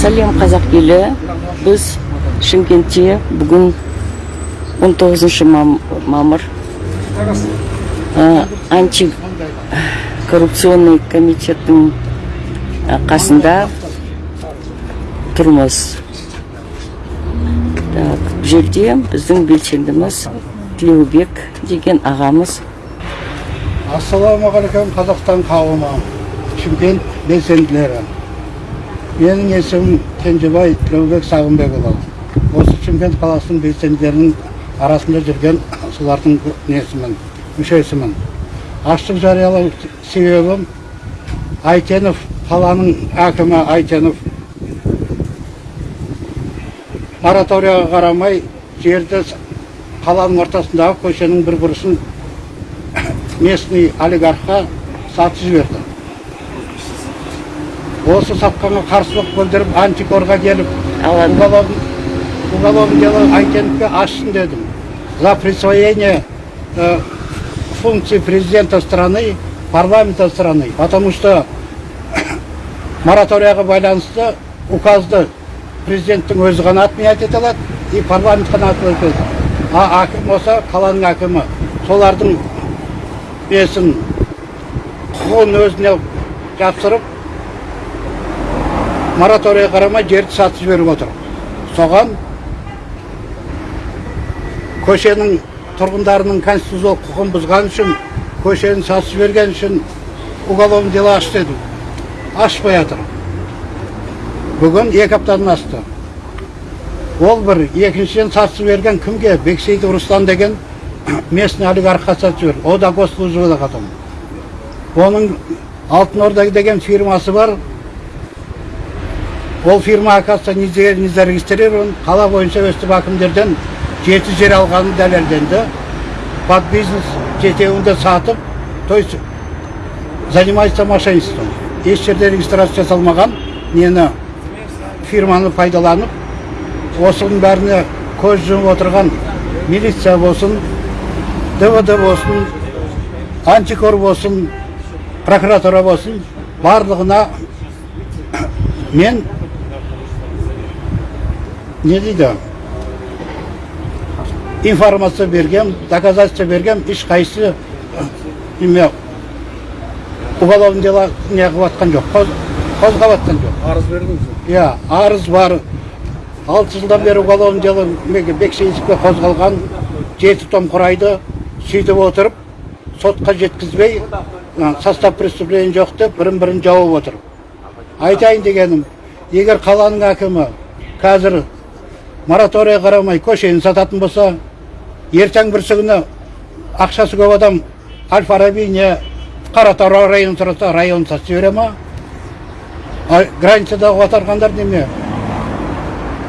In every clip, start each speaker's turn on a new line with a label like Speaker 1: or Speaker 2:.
Speaker 1: сәлем қазақ елі біз шымкентте бүгін 19 мамыр антикоррупционный комитеттің қасында тұрмыз так жерде біздің белсендіміз тілеубек деген ағамыз.
Speaker 2: Ассалаумағалейкум қазақстан қауымы шымкент белсенділері. Менің есімім кенжебай тілеубек сағынбекұлы осы шымкент қаласының белсенділерінің арасында жүрген солардың несімін мүшесімін аштық жариялау себебім айтенов қаланың әкімі айтенов мораторияға қарамай жерді қаланың ортасындағы көшенің бір бұрышын местный олигархқа сатып жіберді осы сатқанға қарсылық білдіріп антикорға келіп уголовный дело айтеновке ашсын дедім за присвоение э, функций президента страны парламента страны. Потому что мораторияға байланысты указды президенттің өзі ғана отменять ете алады и парламент қана отменять а әкім болса қаланың әкімі. Солардың несін құқығын өзіне жапсырып мораторийға қарамай жерді сатып жіберіп отыр. Соған көшенің тұрғындарының конституциялық құқығын бұзған үшін көшені сатып жіберген үшін уголовный дело аш деді. Ашпай жатыр бүгін екі аптадан асты. Ол бір екіншіден сатып жіберген кімге? Бексейітов руслан деген местный олигархқа сатып жіберді. О да госслужбада оның алтын орда деген фирмасы бар. Ол фирма оказывается не зарегистрирован қала бойынша өстіп әкімдерден жеті жер алғаны дәлелденді. Под бизнес жетеуінде сатып то есть занимается мошенничеством. Еш жерде регистрация жасалмаған нені фирманы пайдаланып осының бәріне көз жұмып отырған милиция болсын двд болсын антикор болсын прокуратура болсын барлығына мен не дейді информация берген доказательство берген ешқайсысы неме уголовный дело не қылып жатқан жоқ қозғап жатқан жоқ
Speaker 3: арыз бердіңіз
Speaker 2: иә арыз бар алты жылдан бері уголовный дело бексейітовке қозғалған жеті том құрайды сөйтіп отырып сотқа жеткізбей состав преступления жоқ деп бірін бірін жауып отыр айтайын дегенім егер қаланың әкімі қазір мораторийға қарамай көшені сататын болса ертең бірсі күні ақшасы көп адам әл фараби не қаратау районын сұраса районын сатып жібере ма? Границадағы отырғандар неме?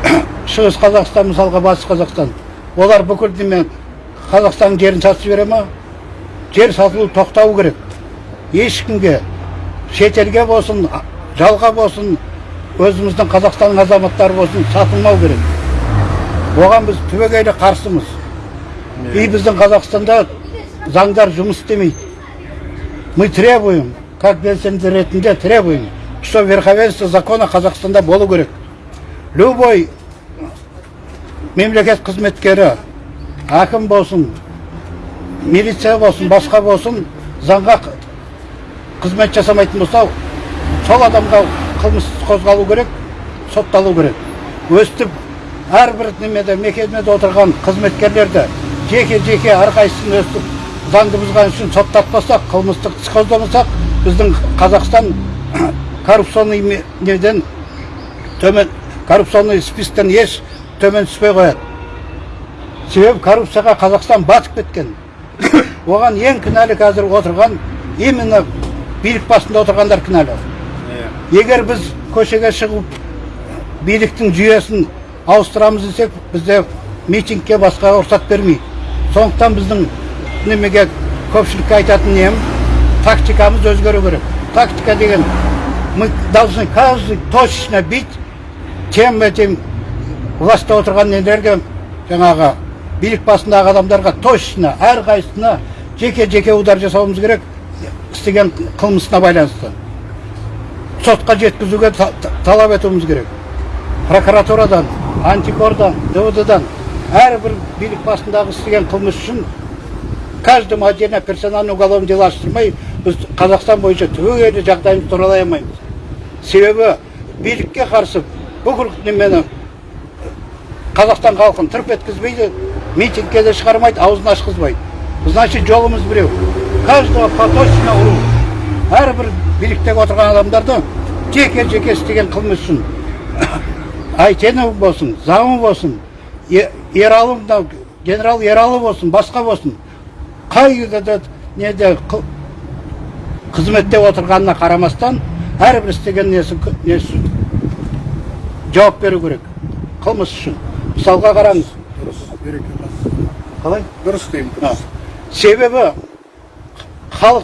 Speaker 2: Шығыс қазақстан мысалға батыс қазақстан. Олар бүкіл неме қазақстанның жерін сатып жібере ма? Жер сатылу тоқтау керек. Ешкімге шетелге болсын жалға болсын өзіміздің қазақстанның азаматтары болсын сатылмау керек. Оған біз түбегейлі қарсымыз. И біздің қазақстанда заңдар жұмыс істемейді. Мы требуем как белсенді ретінде требуем что верховенство закона қазақстанда болу керек. Любой мемлекет қызметкері әкім болсын милиция болсын басқа болсын заңға қызмет жасамайтын болса сол адамға қылмыс қозғалу керек сотталу керек. Өстіп әрбір немеде мекемеде отырған қызметкерлерді жеке жеке әрқайсысын өстіп заңды бұзған үшін соттатпасақ қылмыстық іс қозғамасақ біздің қазақстан коррупционный неден төмен коррупционный еш төмен түспей қояды себебі коррупцияға қазақстан батып кеткен оған ең кінәлі қазір отырған именно билік басында отырғандар кінәлі егер біз көшеге шығып биліктің жүйесін ауыстырамыз десек бізде митингке басқа рұқсат бермейді сондықтан біздің немеге көпшілікке айтатын нем тактикамыз өзгеру керек тактика деген мы должны каждый точечно бить тем этим властьта отырған нелерге жаңағы билік басындағы адамдарға точно әрқайсысына жеке жеке удар жасауымыз керек істеген қылмысына байланысты сотқа жеткізуге талап етуіміз керек прокуратурадан антикордан двддан әрбір билік басындағы істеген қылмыс үшін каждому отдельно персонально уголовное дело аштырмай біз қазақстан бойынша түбегейлі жағдайымызды туралай алмаймыз. Себебі билікке қарсы бүкіл немені қазақстан халқын тырп еткізбейді митингке де шығармайды аузын ашқызбайды. Значит жолымыз біреу. Каждого поточно ұру әрбір биліктегі отырған адамдарды жеке жеке істеген қылмыс үшін айтенов болсын заңы болсын ералы мынау генерал ералы болсын басқа болсын. Қай да неде қы- қызметте отырғанына қарамастан әрбір істеген несі несі жауап беру керек. Қылмыс үшін. Мысалға қараңыз. Қалай?
Speaker 3: Дұрыс деймін
Speaker 2: А, себебі халық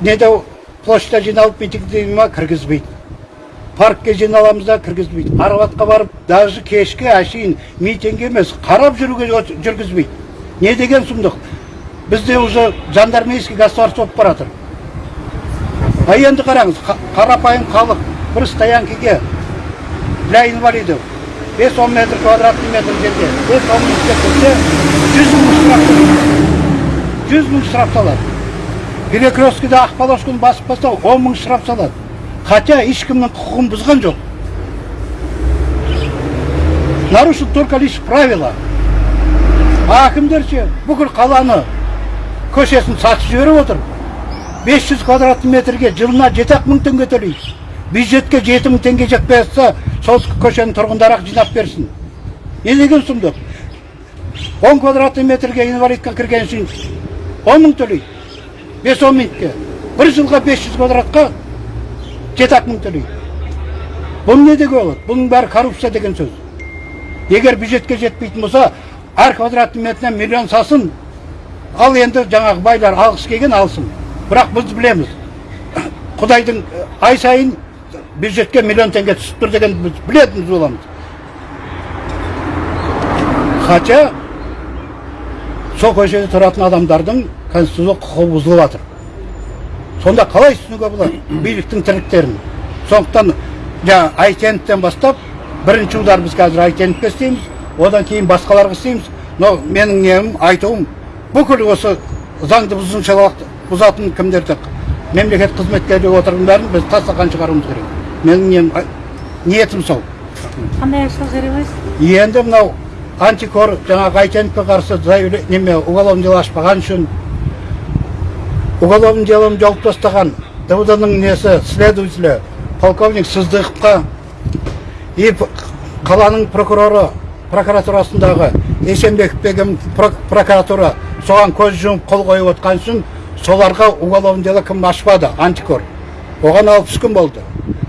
Speaker 2: неде площадьта жиналып митинг дейді ма кіргізбейді. Паркке жиналамыз да кіргізбейді. Арбатқа барып даже кешке әшейін митинг емес қарап жүруге жүргізбейді. Не деген сұмдық? Бізде уже жандармейский государство болып бара жатыр а енді қараңыз қа- қарапайым халық бір стоянкеге для инвалидов 5-10 метр квадратный метр жерде 5-10 минутке кірсе 100 мың штраф 100 мың штраф салады. Перекресткіде ақ полосканы басып тастау 10 мың штраф салады. Хотя ешкімнің құқығын бұзған жоқ нарушил только лишь правила. А әкімдер ше бүкіл қаланы көшесін сатып жіберіп отыр 500 квадратный метрге жылына жеті ақ мың теңге төлейді. Бюджетке жеті мың теңге жетпей жатса сол көшенің тұрғындары ақ жинап берсін. Не деген сұмдық? Он квадратный метрге инвалидка кірген үшін он мың төлейді. Бес он минутке. Бір жылға 500 квадратқа жеті ақ мың төлейді бұл не деге болады бұның бәрі коррупция деген сөз егер бюджетке жетпейтін болса әр квадратный метріне миллион салсын ал енді жаңағы байлар алғысы келген алсын бірақ біз білеміз құдайдың ай сайын бюджетке миллион теңге түсіп тұр деген біз білетініміз боламыз хотя сол көшеде тұратын адамдардың конституциялық құқығы бұзылып жатыр сонда қалай түсінуге болады? Биліктің тірліктерін. Сондықтан жаңа айтеновтен бастап бірінші удар біз қазір айтеновке істейміз одан кейін басқаларға істейміз. Но менің нем айтуым бүкіл осы заңды бұзушылық бұзатын кімдерді мемлекет қызметкерлері отырғандарын бәрін біз тастақтан шығаруымыз керек. Менің нем ниетім сол.
Speaker 4: Қандай ашық жариялайсыз
Speaker 2: енді мынау антикор жаңағы айтеновке қарсы неме уголовное дело ашпаған үшін уголовное делом жауып тастаған двдның несі следователі полковник сыздықовқа и қаланың прокуроры прокуратурасындағы есенбеков деген про- прокуратура соған көз жұмып қол қойып отқан үшін соларға уголовное дело кім ашпады? Антикор. Оған алпыс күн болды.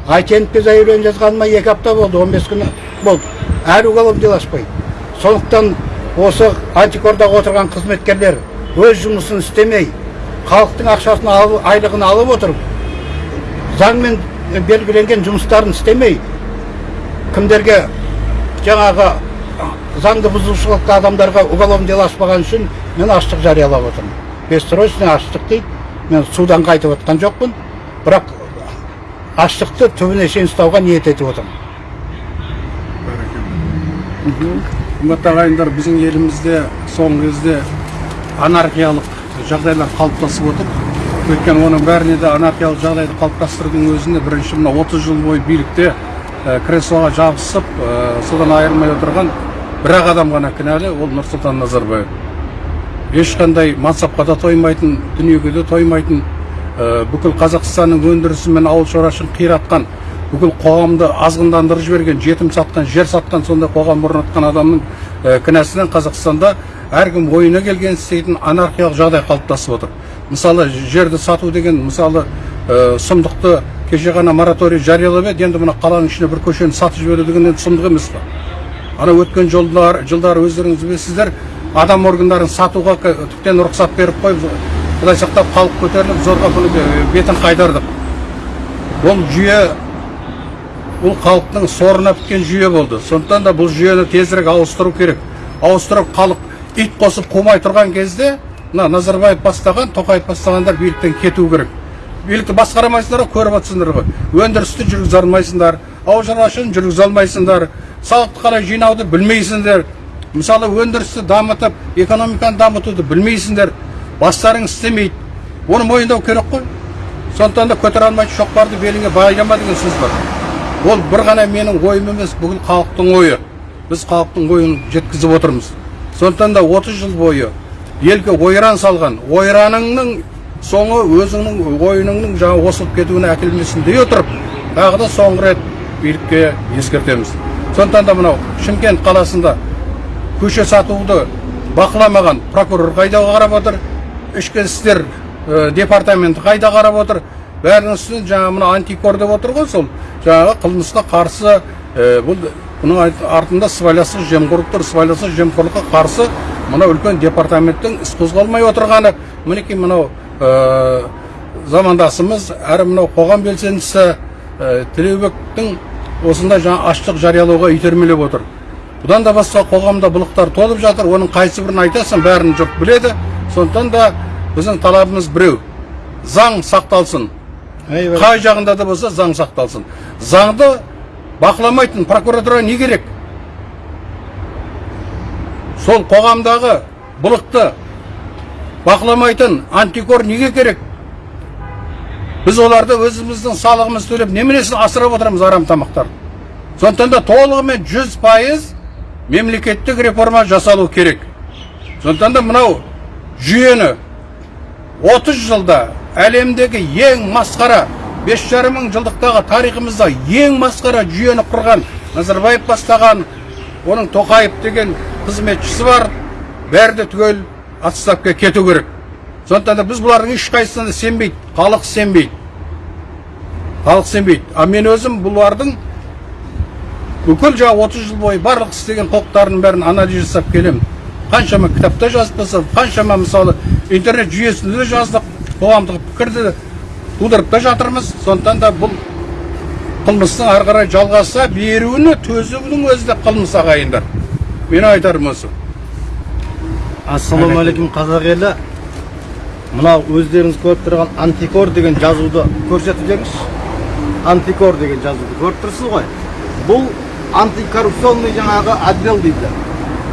Speaker 2: Айтеновке заявление жазғаныма екі апта болды 15 күн болды. Әлі уголовное дело ашпайды сондықтан осы антикордағы отырған қызметкерлер өз жұмысын істемей халықтың ақшасын алып айлығын алып отырып заңмен белгіленген жұмыстарын істемей кімдерге жаңағы заңды бұзушылықты адамдарға уголовное дело ашпаған үшін мен аштық жариялап отырмын. Бессрочный аштық дейді. Мен судан қайтып отқан жоқпын. Бірақ аштықты түбіне шейін ұстауға ниет етіп отырмын.
Speaker 3: Қымбатты ағайындар біздің елімізде соңғы кезде анархиялық жағдайлар қалыптасып отыр. Өйткені оның бәріне де анархиялық жағдайды қалыптастырудың өзінде бірінші мына 30 жыл бойы билікте креслоға жабысып содан айырылмай отырған бір ақ адам ғана кінәлі ол нұрсұлтан назарбаев. Ешқандай мансапқа да тоймайтын дүниеге де тоймайтын бүкіл қазақстанның өндірісі мен ауыл шаруашылығын қиратқан бүкіл қоғамды азғындандырып жіберген жетім сатқан жер сатқан сондай қоғам орнатқан адамның кінәсінен қазақстанда әркім ойына келгенін істейтін анархиялық жағдай қалыптасып отыр мысалы жерді сату деген мысалы ә, сұмдықты кеше ғана мораторий жариялап еді енді мына қаланың ішіне бір көшені сатып жіберу деген енді сұмдық емес па ана өткен жылдар жылдары өздеріңіз білесіздер адам органдарын сатуға тіптен рұқсат беріп қойып құдай сақтап халық көтеріліп зорға бұны бе- бетін қайдардық бұл жүйе бұл халықтың сорына біткен жүйе болды сондықтан да бұл жүйені тезірек ауыстыру керек ауыстырып халық ит қосып қумай тұрған кезде мына назарбаев бастаған тоқаев бастағандар биліктен кету керек. Билікті басқарамайсыңдар ғой көріп отырсыңдар ғой. Өндірісті жүргізе алмайсыңдар ауыл шаруашылығын жүргізе алмайсыңдар. Салықты қалай жинауды білмейсіңдер. Мысалы өндірісті дамытып экономиканы дамытуды білмейсіңдер. Бастарың істемейді. Оны мойындау керек қой. Сондықтан да көтере алмайды шоқпарды беліңе байлама деген сөз бар ол бір ғана менің ойым емес бүкіл халықтың ойы. Біз халықтың ойын жеткізіп отырмыз. Сондықтан да 30 жыл бойы елге ойран салған ойраныңның соңы өзіңнің ойыныңның жаңа осылып кетуіне әкелмесін дей отырып тағы да соңғы рет билікке ескертеміз. Сондықтан да мынау шымкент қаласында көше сатуды бақыламаған прокурор қайда қарап отыр ішкі істер э, департаменті қайда қарап отыр? Бәрінің үстінен жаңағы мына антикор деп отыр ғой сол. Жаңағы қылмысқа қарсы э, бұл бұның артында сыбайластық жемқорлық тұр сыбайластық жемқорлыққа қарсы мына үлкен департаменттің іс қозғалмай отырғаны. Мінекей мынау э, замандасымыз әрі мынау қоғам белсендісі э, тілеубектің осындай жаңа аштық жариялауға итермелеп отыр. Бұдан да басқа қоғамда былықтар толып жатыр оның қайсыбірін айтасың бәрін жұрт біледі. Сондықтан да біздің талабымыз біреу. Заң сақталсын. Қай жағында да болса заң сақталсын. Заңды бақыламайтын прокуратура не керек? Сол қоғамдағы былықты бақыламайтын антикор неге керек? Біз оларды өзіміздің салығымызды төлеп неменесін асырап отырмыз арам тамақтарды сондықтан да толығымен жүз пайыз мемлекеттік реформа жасалу керек. Сондықтан да мынау жүйені 30 жылда әлемдегі ең масқара бес жарым мың жылдықтағы тарихымызда ең масқара жүйені құрған назарбаев бастаған оның тоқаев деген қызметшісі бар. Бәрі де түгел отставкаға кету керек. Сондықтан да біз бұлардың ешқайсысына да сенбейді халық сенбейді. Халық сенбейді. А мен өзім бұлардың бүкіл жаңағы отыз жыл бойы барлық істеген қылықтарының бәрін анализ жасап келемін. Қаншама кітапта жазып тастадық қаншама мысалы интернет жүйесінде де жаздық қоғамдық пікірді тудырып та жатырмыз. Сондықтан да бұл қылмыстың ары қарай жалғаса беруіне төзудің өзі де қылмыс ағайындар. Менің айтарым осы.
Speaker 5: Ассалаумағалейкум қазақ елі. Мынау өздеріңіз көріп тұрған антикор деген жазуды көрсетіп жеңізші антикор деген жазуды көріп тұрсыз ғой. Бұл антикоррупционный жаңағы отдел дейді.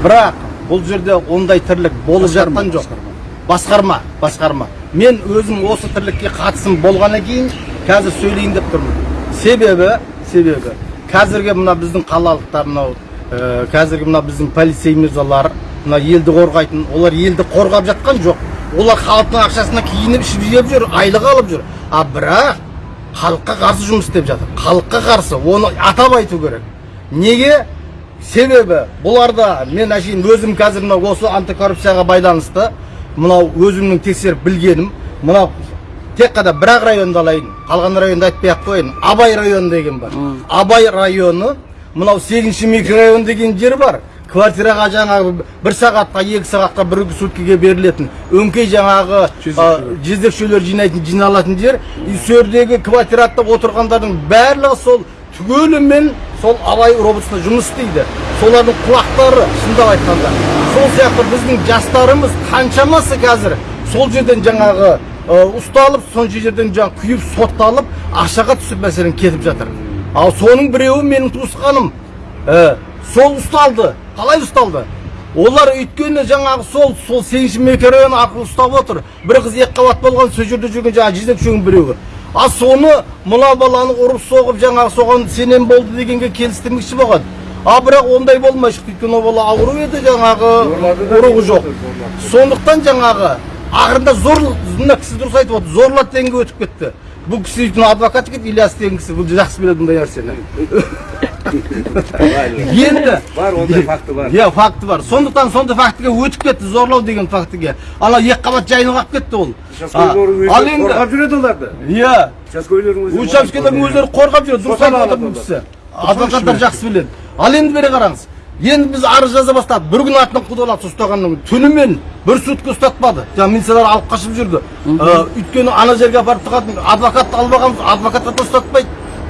Speaker 5: Бірақ бұл жерде ондай тірлік болып жатқан жоқ. басқарма басқарма. Мен өзім осы тірлікке қатысым болғаннан кейін қазір сөйлейін деп тұрмын себебі себебі қазіргі мына біздің қалалықтар мынау ә, қазіргі мына біздің полицей мырзалар мына елді қорғайтын олар елді қорғап жатқан жоқ олар халықтың ақшасына киініп ішіп жеп жүр айлық алып жүр а бірақ халыққа қарсы жұмыс істеп жатыр. Халыққа қарсы оны атап айту керек неге себебі бұларда мен әшейін өзім қазір мынау осы антикоррупцияға байланысты мынау өзімнің тексеріп білгенім мынау тек қана бір ақ районды алайын қалған районды айтпай ақ қояйын абай районы деген бар. Абай районы мынау сегізінші микрорайон деген жер бар. Квартираға жаңағы бір сағатқа екі сағатқа бір суткіге берілетін өңкей жаңағы а, жезөкшелер. жинайтын жиналатын жер. И сол жердегі квартиратта отырғандардың барлығы сол түгелімен сол абай роботсында жұмыс істейді. Солардың құлақтары шындап айтқанда. Сол сияқты біздің жастарымыз қаншамасы қазір сол жерден жаңағы ұсталып сол жерден жаңағы күйіп сотталып ақшаға түсіп мәселен кетіп жатыр. Ал соның біреуі менің туысқаным. Ә, сол ұсталды қалай ұсталды? Олар өйткені жаңағы сол сол сегізінші микрорайон арқылы ұстап отыр. Бір қыз екі қабат болған сол жерде жүрген жаңағы жезөкшенің біреуі. А соны мына баланы ұрып соғып жаңағы соған сенем болды дегенге келістірмекші болған. А бірақ ондай болмай шықты өйткені ол бала ауру еді жаңағы ұрығы жоқ. сондықтан жаңағы ақырында зорлық мына кісі дұрыс айтып отыр зорлады дегенге өтіп кетті. Бұл кісі адвокат екен ильяс деген кісі бұл жақсы біледі бұндай нәрсені. Енді
Speaker 6: бар ондай факті бар.
Speaker 5: иә факті бар. Сондықтан сондай фактіге өтіп кетті зорлау деген фактіге. Ана екі қабат жайынып алып кетті ол. Ал енді
Speaker 6: қорғап жүреді оларды.
Speaker 5: Иә
Speaker 6: учаскелердің
Speaker 5: өздері қорғап жүреді дұрыс айтып отыр бұл кісі. Адвокаттар жақсы біледі. Ал енді бері қараңыз енді біз арыз жаза бастадық. Бір күн артынан құдалады ұстағаннан кейін. Түнімен бір сутка ұстатпады. Жаңағы милициялар алып қашып жүрді. Ә, өйткені ана жерге апарып тығатын адвокатты алып адвокатты да ұстатпайды.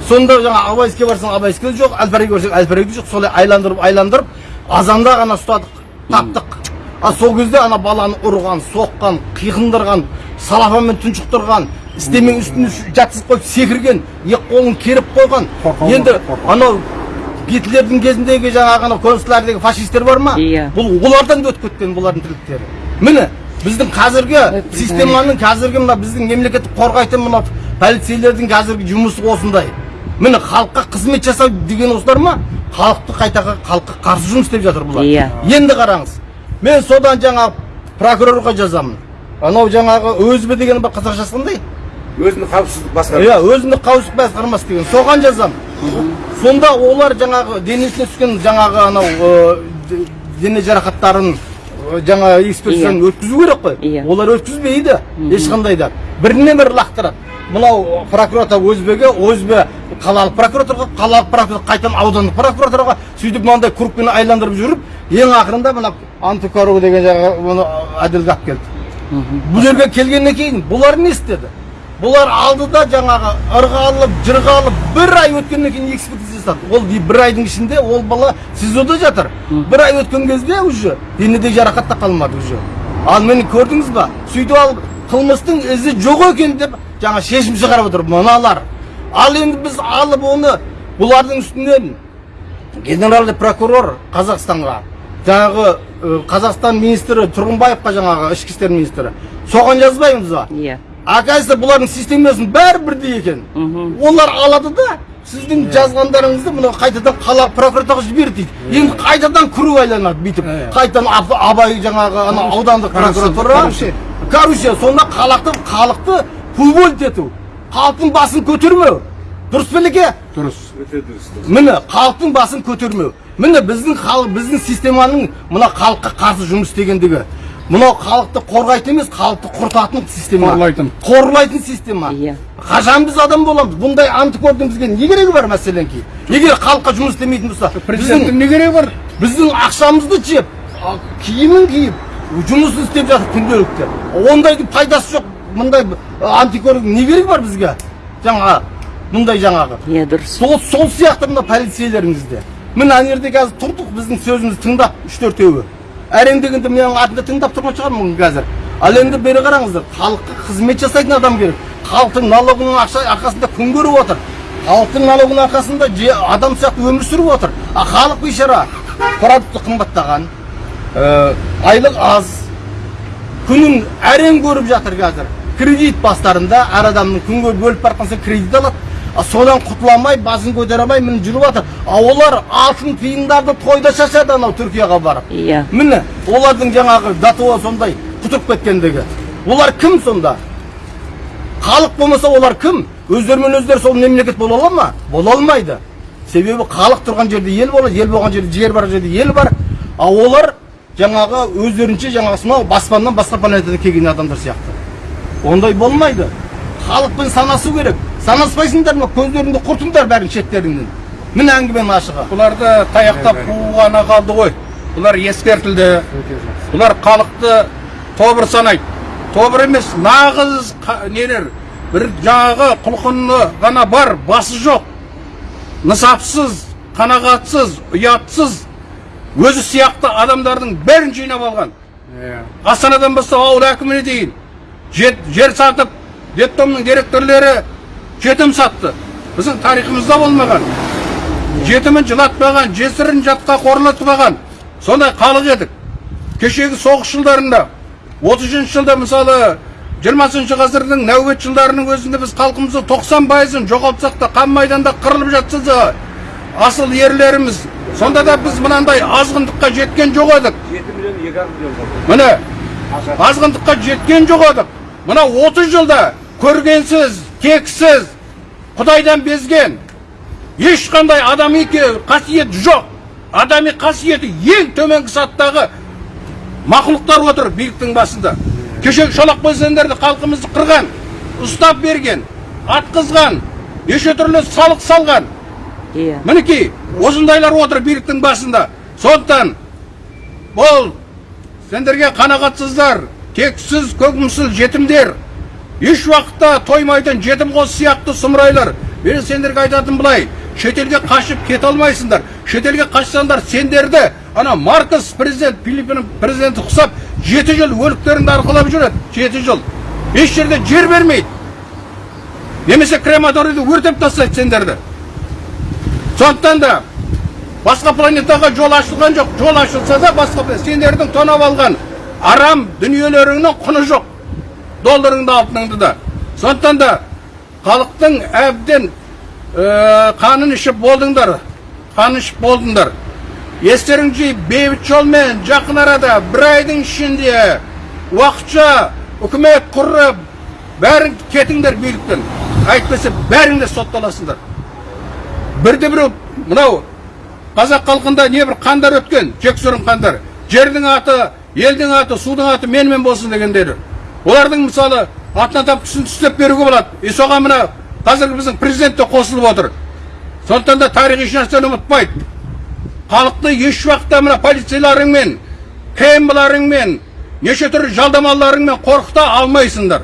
Speaker 5: Сонда жаңа абайске барсаң абайске де жоқ әл фараби барсаң әл фараби де жоқ солай айландырып айландырып азанда ғана ұстадық таптық. А сол кезде ана баланы ұрған соққан қиқындырған салафанмен тұншықтырған істемен үстіне жатқызып қойып секірген е қолын керіп қойған. Енді анау гитлердің кезіндегі жаңағы анау концлагерьдегі фашистер бар ма?
Speaker 1: Иә.
Speaker 5: бұл олардан да өтіп кеткен бұлардың тірліктері міне біздің қазіргі системаның қазіргі мына біздің мемлекеттік қорғайтын мына полицейлердің қазіргі жұмысы осындай. Міне халыққа қызмет жасау деген осылар ма? Халықты қайта халыққа қарсы жұмыс істеп жатыр бұлар.
Speaker 1: Иә.
Speaker 5: енді қараңыз мен содан жаңағы прокурорға жазамын. Анау жаңағы өзбі деген бар қазақшасы қандай?
Speaker 6: Өзіндік қауіпсіздік басқармасы.
Speaker 5: Иә өзіндік қауіпсіздік басқармасы деген. Соған жазамын. Сонда олар жаңағы денесіне түскен жаңағы анау дене жарақаттарын жаңа экспертизадан өткізу керек қой.
Speaker 1: Иә.
Speaker 5: олар өткізбейді. Ешқандай да. Біріне бірі лақтырады. Мынау прокуратура өзбеге өзбе қалалық прокуратураға қалалық прокуратура қайтадан аудандық прокуратураға сөйтіп мынандай кругпен айландырып жүріп ең ақырында мына антикору деген жаңағы оны әділге алып келді. Бұл жерге келгеннен кейін бұлар не істеді? Бұлар алды да жаңағы ырғалып жырғалып бір ай өткеннен кейін экспертиза жасады. Ол бір айдың ішінде ол бала сизода жатыр. Бір ай өткен кезде уже денеде жарақат та қалмады уже. Ал міне көрдіңіз ба? Сөйтіп алып қылмыстың ізі жоқ екен деп жаңа шешім шығарып отыр мыналар. Ал енді біз алып оны бұлардың үстінен генеральный прокурор қазақстанға жаңағы қазақстан министрі тұрғынбаевқа жаңағы ішкі істер министрі. Соған жазбаймыз ба?
Speaker 1: Иә.
Speaker 5: оказывается бұлардың системасының бәрі бірдей екен. Олар алады да сіздің жазғандарыңызды мына қайтадан қала прокуратураға жіберді дейді. Енді қайтадан күру айланады бүйтіп. Қайтадан Аб- абай жаңағы ана аудандық прокуратура.
Speaker 3: Коррупция.
Speaker 5: Сонда халықты халықты ету. Халықтың басын көтермеу дұрыс па елеке
Speaker 3: дұрыс
Speaker 6: өте дұрыс
Speaker 5: міне халықтың басын көтермеу міне біздің халық біздің системаның мына халыққа қарсы жұмыс істегендігі. Мынау халықты қорғайтын емес халықты құртатын система.
Speaker 3: Қорлайтын.
Speaker 5: қорлайтын система.
Speaker 1: Иә.
Speaker 5: қашан біз адам боламыз. Бұндай антикордың бізге не керегі бар мәселен кейін егер халыққа жұмыс істемейтін болса
Speaker 3: президенттің не керегі бар?
Speaker 5: біздің ақшамызды жеп киімін киіп жұмысын істеп жатыр күнделікті. Ондайдың пайдасы жоқ. Мұндай антикордың не керегі бар бізге? Жаңағы мұндай жаңағы.
Speaker 1: Иә дұрыс.
Speaker 5: сол сол сияқты мына полицейлеріңізде. Міне ана жерде қазір тұрдық біздің сөзімізді тыңдап үш төртеуі әрең дегенде менің атымда тыңдап тұрған шығармын қазір. Ал енді бері қараңыздар халыққа қызмет жасайтын адам керек. Халықтың налогының ақша арқасында күн көріп отыр. Халықтың налогының арқасында адам сияқты өмір сүріп отыр. А халық бейшара продукты қымбаттаған ә, айлық аз күнін әрең көріп жатыр қазір. Кредит бастарында әр адамның күнге бөліп бара жатқан кредит алады. А содан құтыла алмай басын көтере алмай міне жүріп жатыр. А олар алтын тиындарды тойда шашады анау түркияға барып.
Speaker 1: Иә.
Speaker 5: міне олардың жаңағы датуы сондай құтырып кеткендігі. Олар кім сонда? Халық болмаса олар кім? Өздерімен өздері сол мемлекет бола ала ма? Бола алмайды. Себебі халық тұрған жерде ел болады ел болған жерде жер бар жерде ел бар. А олар жаңағы өздерінше жаңағы сонау баспаннан басқа планетадан келген адамдар сияқты. Ондай болмайды. Халықпен санасу керек. Санаспайсыңдар ма көздеріңді құртыңдар бәрін шеттеріңнен. Міне әңгіменің ашығы
Speaker 3: бұларды таяқтап қуу ғана қалды ғой. Бұлар ескертілді. Бұлар халықты тобыр санайды. Тобыр емес нағыз нелер? бір жаңағы құлқыны ғана бар басы жоқ. Нысапсыз қанағатсыз ұятсыз өзі сияқты адамдардың бәрін жинап алған. Астанадан бастап ауыл әкіміне дейін. Жет- жер сатып детдомның директорлері жетім сатты біздің тарихымызда болмаған жетімін жылатпаған жесірін жатқа қорлатпаған сондай халық едік кешегі соғыс жылдарында отызыншы жылда мысалы жиырмасыншы ғасырдың нәубет жылдарының өзінде біз халқымызды тоқсан пайызын жоғалтсақ та қан майданда қырылып жатса да асыл ерлеріміз сонда да біз мынандай азғындыққа жеткен жоқ едік
Speaker 6: жеті миллион екі миллион
Speaker 3: міне азғындыққа жеткен жоқ едік мына 30 жылда көргенсіз тексіз құдайдан безген ешқандай адами ке- қасиет жоқ. Адами қасиеті ең төменгі саттағы мақұлықтар отыр биліктің басында. Кешегі шолақ көздендерді халқымызды қырған ұстап берген атқызған неше түрлі салық салған.
Speaker 1: Иә.
Speaker 3: мінекей осындайлар отыр биліктің басында. Сондықтан бұл сендерге қанағатсыздар тексіз көкмісіл жетімдер. Еш уақытта тоймайтын жетім қос сияқты сұмырайлар. Мен сендерге айтатыным былай шетелге қашып кете алмайсыңдар. Шетелге қашсаңдар сендерді ана маркос президент филиппин президенті құсап жеті жыл өліктеріңді арқалап жүреді. Жеті жыл. Еш жерде жер бермейді. Немесе крематорийді өртеп тастайды сендерді. Сондықтан да басқа планетаға жол ашылған жоқ. Жол ашылса да басқа сендердің тонап алған арам дүниелеріңнің құны жоқ. Долларыңды алтыныңды да. Сондықтан да халықтың әбден ә, қанын ішіп болдыңдар. Қанын ішіп болдыңдар. Естеріңді жиып бейбіт жолмен жақын арада бір айдың ішінде уақытша үкімет құрып бәрің кетіңдер биліктен. Әйтпесе бәрің де сотталасыңдар. Бірде біреу мынау қазақ халқында небір қандар өткен жексұрын қандар. Жердің аты елдің аты судың аты менімен болсын дегендері олардың мысалы атына тапқысын түстеп беруге болады. И соған мына қазіргі біздің президент те қосылып отыр. Сондықтан да тарих еш ұмытпайды халықты еш уақытта мына полицейларыңмен кмларыңмен неше түрлі жалдамаларыңмен қорқыта алмайсыңдар.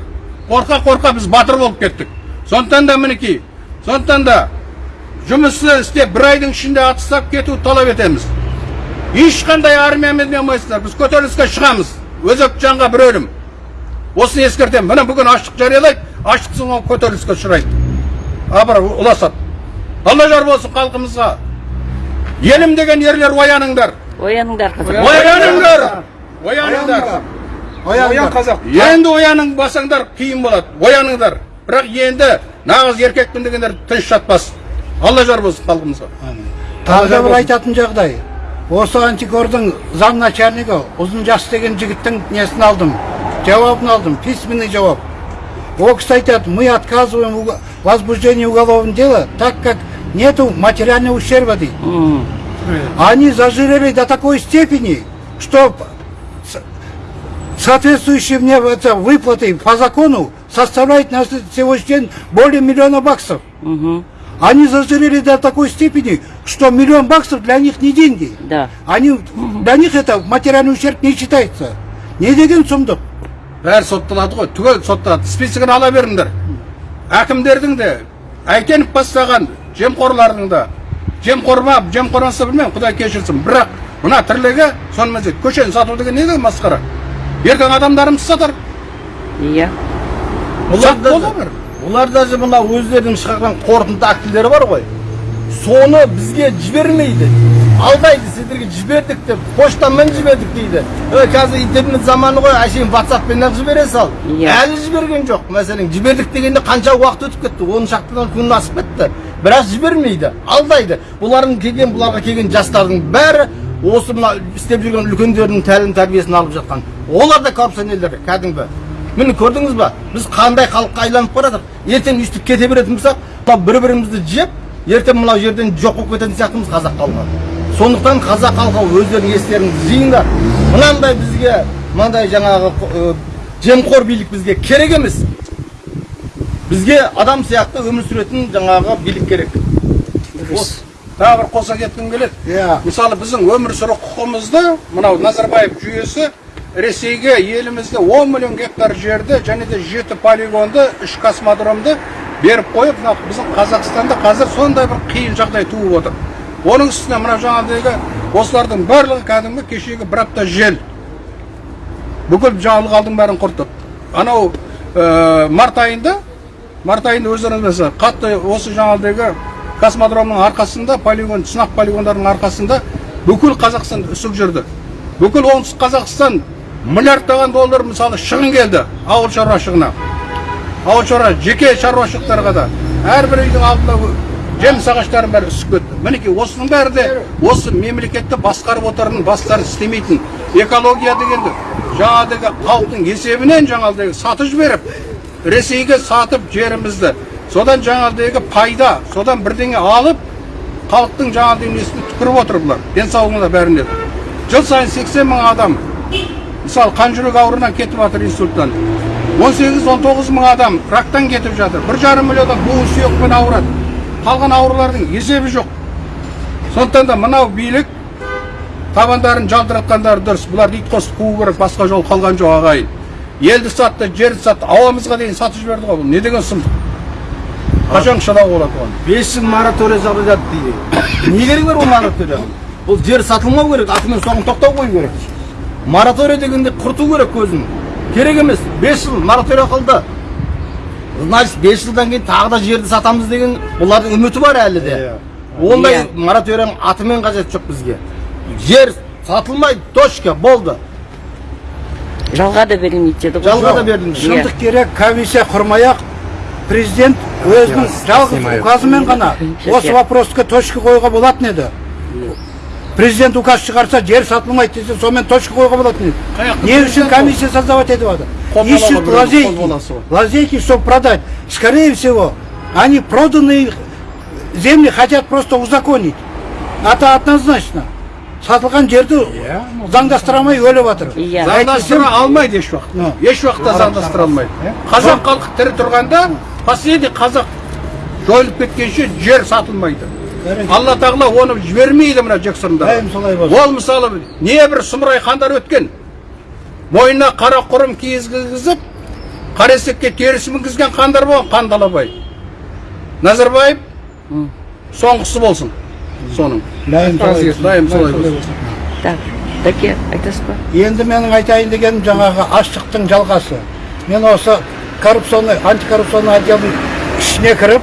Speaker 3: Қорқа қорқа біз батыр болып кеттік. Сондықтан да мінекей сондықтан да жұмысты істеп бір айдың ішінде атыстап кетуді талап етеміз. Ешқандай армиямен не алмайсыздар біз көтеріліске шығамыз. Өзек жанға бір өлім. Осыны ескертемін. Міне бүгін аштық жариялайды аштықсың ол көтеріліске ұшырайды. Абыр ұласады. Алла жар болсын халқымызға. Елім деген ерлер ояныңдар.
Speaker 1: Ояныңдар қазақ.
Speaker 3: Ояныңдар. Ояныңдар.
Speaker 2: Оян
Speaker 3: қазақ. Енді ояның басаңдар қиын болады. Ояныңдар. Бірақ енді нағыз еркекпін дегендер тыныш жатпас. алла жар болсын халқымызға
Speaker 2: тағы да бір айтатын жағдай осы антикордың заң начальнигі ұзын жас деген жігіттің несін алдым жауабын алдым письменный жауап ол кісі айтады мы отказываем в возбуждении уголовного дела так как нету материального ущерба дейді
Speaker 1: М,
Speaker 2: они зажирели до такой степени, что с- соответствующие мне это, выплаты по закону составляют на сегодняшний день более миллиона баксов.
Speaker 1: мгм,
Speaker 2: Они зажирели до такой степени, что миллион баксов для них не деньги.
Speaker 1: да.
Speaker 2: Они, для них это материальный ущерб не считается. Не деген сұмдық.
Speaker 3: бәрі сотталады ғой. Түгел сотталады списогін ала беріңдер. Әкімдердің де әйтеніп бастаған жемқорлардың да. Жемқор ма жемқор емес па білмеймін құдай кешірсін. Бірақ мына тірлігі сонымен жетеді көшені сату деген не деген масқара? Ертең адамдарымыз сатар.
Speaker 1: Иә.
Speaker 5: Олар олар даже мына өздерінің шығарған қорытынды актілері бар ғой. Соны бізге жібермейді. Алдайды сіздерге жібердік деп поштамен жібердік дейді. Е қазір интернет заманы ғой әшейін ватсаппен ақ жібере сал.
Speaker 1: Иә.
Speaker 5: әлі жіберген жоқ. Мәселен жібердік дегенде қанша уақыт өтіп кетті? Он шақтыдан күн асып кетті. Бірақ жібермейді алдайды. Бұлардың келген бұларға келген жастардың бәрі осы мына істеп жүрген үлкендердің тәлім тәрбиесін алып жатқан. Олар да коррупционерлер кәдімгі. Міне көрдіңіз ба? біз қандай халыққа айланып бара жатырмық ертең өйстіп кете беретін болсақ мынау бір бірімізді жеп ертең мынау жерден жоқ болып кететін сияқтымыз қазақ халқы сондықтан қазақ халқы өздерінің естеріңізді жиыңдар. мынандай бізге мынандай жаңағы жемқор билік бізге керек емес. бізге адам сияқты өмір сүретін жаңағы билік керек.
Speaker 3: Тағы бір қоса кеткім келеді.
Speaker 2: Иә.
Speaker 3: мысалы біздің өмір сүру құқығымызды мынау назарбаев жүйесі ресейге елімізде 10 миллион гектар жерді және де жеті полигонды үш космодромды беріп қойып мына біздің қазақстанда қазір сондай бір қиын жағдай туып отыр. Оның үстіне мына жаңағыдегі осылардың барлығы кәдімгі кешегі бір апта жел. Бүкіл жаңалық алдың бәрін құртып. Анау ә, март айында март айында өздеріңіз білесіздер қатты осы жаңағыдегі космодромның арқасында полигон сынақ полигондардың арқасында бүкіл қазақстан үсік жүрді. Бүкіл оңтүстік қазақстан миллиардтаған доллар мысалы шығын келді ауыл шаруашылығына. Ауыл шаруа жеке шаруашылықтарға да. Әрбір үйдің алдында жеміс ағаштарының бәрі үсіп кетті. Мінекей осының бәрі де осы мемлекетті басқарып отырған бастары істемейтін экология дегенді жаңағыдегі халықтың есебінен жаңағыдегі сатып жіберіп ресейге сатып жерімізді содан жаңағыдегі пайда содан бірдеңе алып халықтың жаңағыдай несіне түкіріп отыр бұлар. Денсаулығына бәріне жыл сайын 80 мың адам мысалы қан жүрек ауруынан кетіп жатыр инсульттан 18-19 мың адам рактан кетіп жатыр. Бір жарым миллион адам буын сүйекпен ауырады. Қалған аурулардың есебі жоқ. Сондықтан да мынау билік табандарын жалтыратқандары дұрыс. Бұларды ит қосып қуу керек басқа жол қалған жоқ ағайын. Елді сатты жерді сатты ауамызға дейін сатып жіберді ғой бұл. Не деген сұмдық қашан шыдауға болады оған?
Speaker 5: Бес жыл мораторий жариялады дейді. Не керек бар ол мораторий бұл жер сатылмау керек атымен соғым тоқтау қою керек. Мораторий дегенде құрту керек көзін керек емес бес жыл мораторий қылды значит бес жылдан кейін тағы да жерді сатамыз деген бұлардың үміті бар әлі де ондай мораторияның атымен қажеті жоқ бізге жер сатылмайды точка болды
Speaker 1: жалға да берілмейді деді ғой
Speaker 5: жалға да
Speaker 1: Иә.
Speaker 2: шындық керек комиссия құрмай ақ президент өзінің жалғыз указымен ғана осы вопросқа точка қоюға болатын еді президент указ шығарса жер сатылмайды десе сонымен точка қоюға болатын еді. Не үшін комиссия создавать етіп жатыр ищут лазейки. лазейки чтобы продать. Скорее всего они проданные земли хотят просто узаконить. Это однозначно. Сатылған жерді заңдастыра алмай өліп жатыр.
Speaker 1: Иә.
Speaker 3: заңдастыра алмайды еш уақытта еш уақытта заңдастыра алмайды. қазақ халқы тірі тұрғанда последний қазақ жойылып кеткенше жер сатылмайды. Алла тағала оны жібермейді мына жексұрында
Speaker 2: Дайым солай болсын.
Speaker 3: ол мысалы небір сұмырай хандар өткен мойнына қара құрым киіз кигізіп қара есекке теріс мінгізген хандар болған қандалабай назарбаев соңғысы болсын соның
Speaker 2: Дайым солай болсын
Speaker 1: так дәке айтасыз ба
Speaker 2: енді менің айтайын дегенім жаңағы аштықтың жалғасы мен осы коррупционный антикоррупционный отделдің ішіне кіріп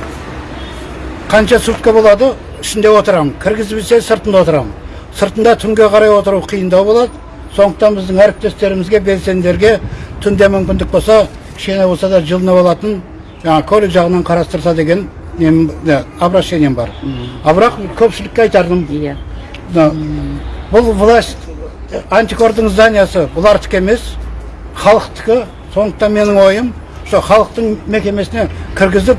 Speaker 2: қанша сутка болады ішінде отырамын. Кіргізбесе сыртында отырамын. Сыртында түнге қарай отыру қиындау болады. Сондықтан біздің әріптестерімізге белсенділерге түнде мүмкіндік болса кішкене болса да жылынып алатын жаңағы көлік жағынан қарастырса деген нем обращением бар. А бірақ көпшілікке айтарым
Speaker 1: иә.
Speaker 2: бұл власть антикордың зданиясы бұлардікі емес халықтікі. Сондықтан менің ойым сол халықтың мекемесіне кіргізіп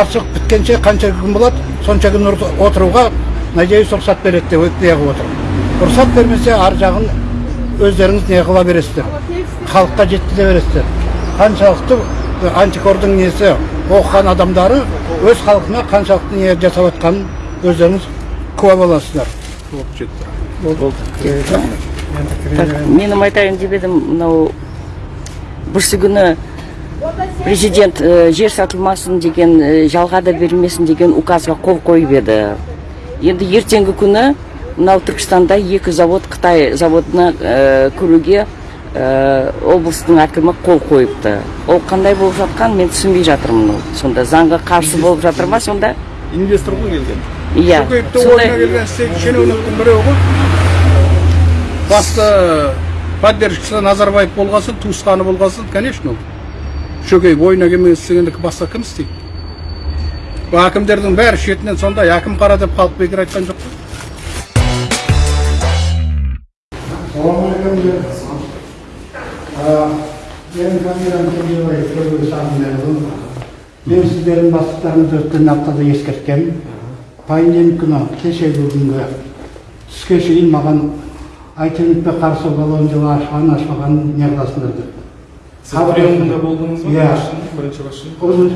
Speaker 2: ашық біткенше қанша күн болады сонша күн отыруға надеюсь рұқсат береді деп не қылып отырмын рұқсат бермесе ар жағын өздеріңіз не қыла бересіздер. Халыққа жеткізе бересіздер. Қаншалықты антикордың несі оқыған адамдары өз халқына қаншалықты не жасап жатқанын өздеріңіз куә боласыздар.
Speaker 3: Болып жетті
Speaker 1: так менің айтайын деп едім мынау бүрсі күні президент э, жер сатылмасын деген э, жалға да берілмесін деген указға қол қойып еді. Енді ертеңгі күні мынау түркістанда екі завод қытай заводына э, кіруге э, облыстың әкімі қол қойыпты. Ол қандай болып жатқан мен түсінбей жатырмын сонда заңға қарсы болып жатыр ма сонда?
Speaker 6: Инвестор ғой келген.
Speaker 1: Иә.
Speaker 3: Ойына келген шенеуніктің біреуі ғой. Басты поддержкасы назарбаев болғасын туысқаны болғасын конечно ол шөкеев ойына келмеген істегендікі басқа кім істейді әкімдердің бәрі шетінен сондай әкім қара деп халық бекер айтқан жоқ қой
Speaker 2: мен сіздердің бастықтарыңызды өткен аптада ескерткем понедельник күні кешегі күнгі түске шейін маған айтемітпе қарсы колонияны ашқан ашпағанын не қыласыңдар деп
Speaker 6: сіз приемында болдыңыз ба?
Speaker 2: Иә.
Speaker 6: бірінші басшының
Speaker 2: ұзын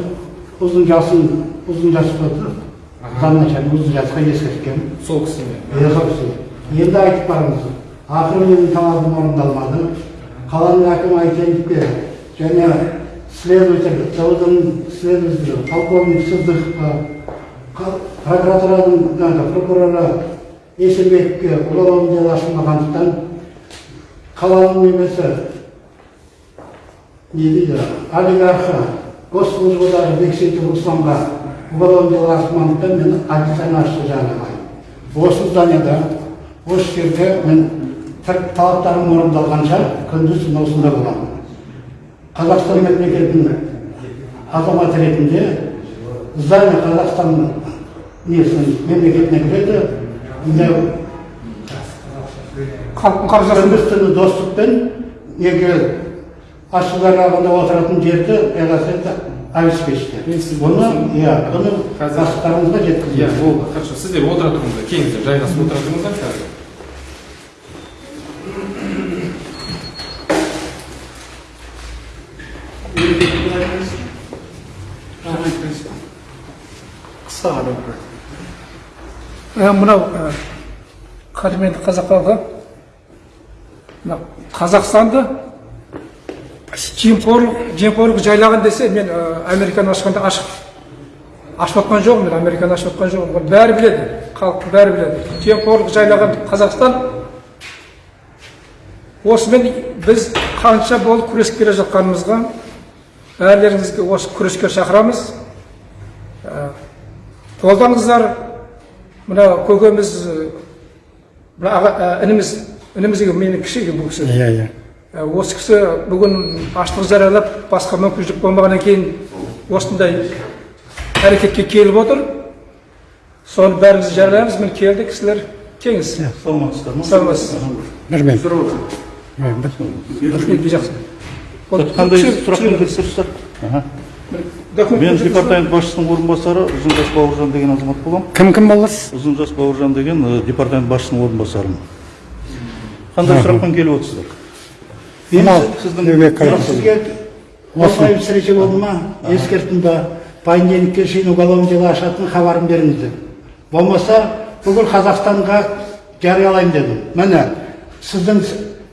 Speaker 2: ұзын жасын ұзын жас болды замначальник ұзын жасқа ескерткем
Speaker 6: сол кісімен.
Speaker 2: Иә, сол кісі. енді айтып барыңыз. Ақыры менің талабым орындалмады. Қаланың әкімі айтайынпе және следователь заводының следователі полковник сыздықовқа қа- прокуратураның прокуроры есенбековке уголовный дело ашылмағандықтан қаланың немесі не дейді олигархы госслужбадағы бексейтов русланға уголовный дело ашылмағандықтан мен официально ашты жаңағы осы зданияда осы жерде мен талаптарым орындалғанша күндіз түні осында боламын қазақстан мемлекетінің азаматы ретінде здание қазақстан несінің мемлекетіне кіреді міне
Speaker 3: халықтың қаржысын
Speaker 2: күндіз түні достықпен неге ашыларағында отыратын жерді это обеспечьте бұны иә бұны
Speaker 6: иә болды хорошо сіздер отыра тұрыңыздар келіңіздер жайғасып отыра тұрыңыздар қазір
Speaker 3: қысқа ғана мынау қадірменді қазақ халқы мына қазақстанды жемқорлық жайлаған десе мен американы ашқанда ашып ашып отқан жоқпын мен американы ашып отқан жоқпын бәрі біледі халық бәрі біледі жемқорлық жайлаған қазақстан осымен біз қанша болып күресіп келе жатқанымызға
Speaker 7: бәрілеріңізге осы күреске шақырамыз қолдаңыздар мына көкеміз мына ініміз ініміз менің кіші бұл кісі
Speaker 8: иә иә
Speaker 7: осы кісі бүгін аштық жариялап басқа мүмкіншілік болмағаннан кейін осындай әрекетке келіп отыр. Соны бәріміз жариялаймыз. Міне келді кісілер. Келіңіз.
Speaker 9: Мен департамент басшысының орынбасары ұзынжас бауыржан деген азамат боламын
Speaker 8: кім кім боласыз
Speaker 9: ұзынжас бауыржан деген департамент басшысының орынбасарымын. Қандай сұрақпен келіп отырсыздар?
Speaker 8: Мынау
Speaker 2: Сізге осылай встреча болды ма? Ескертім ба? Понедельникке шейін уголовное дело ашатын хабарын беріңіздер. Болмаса бүкіл қазақстанға жариялаймын дедім. Міне сіздің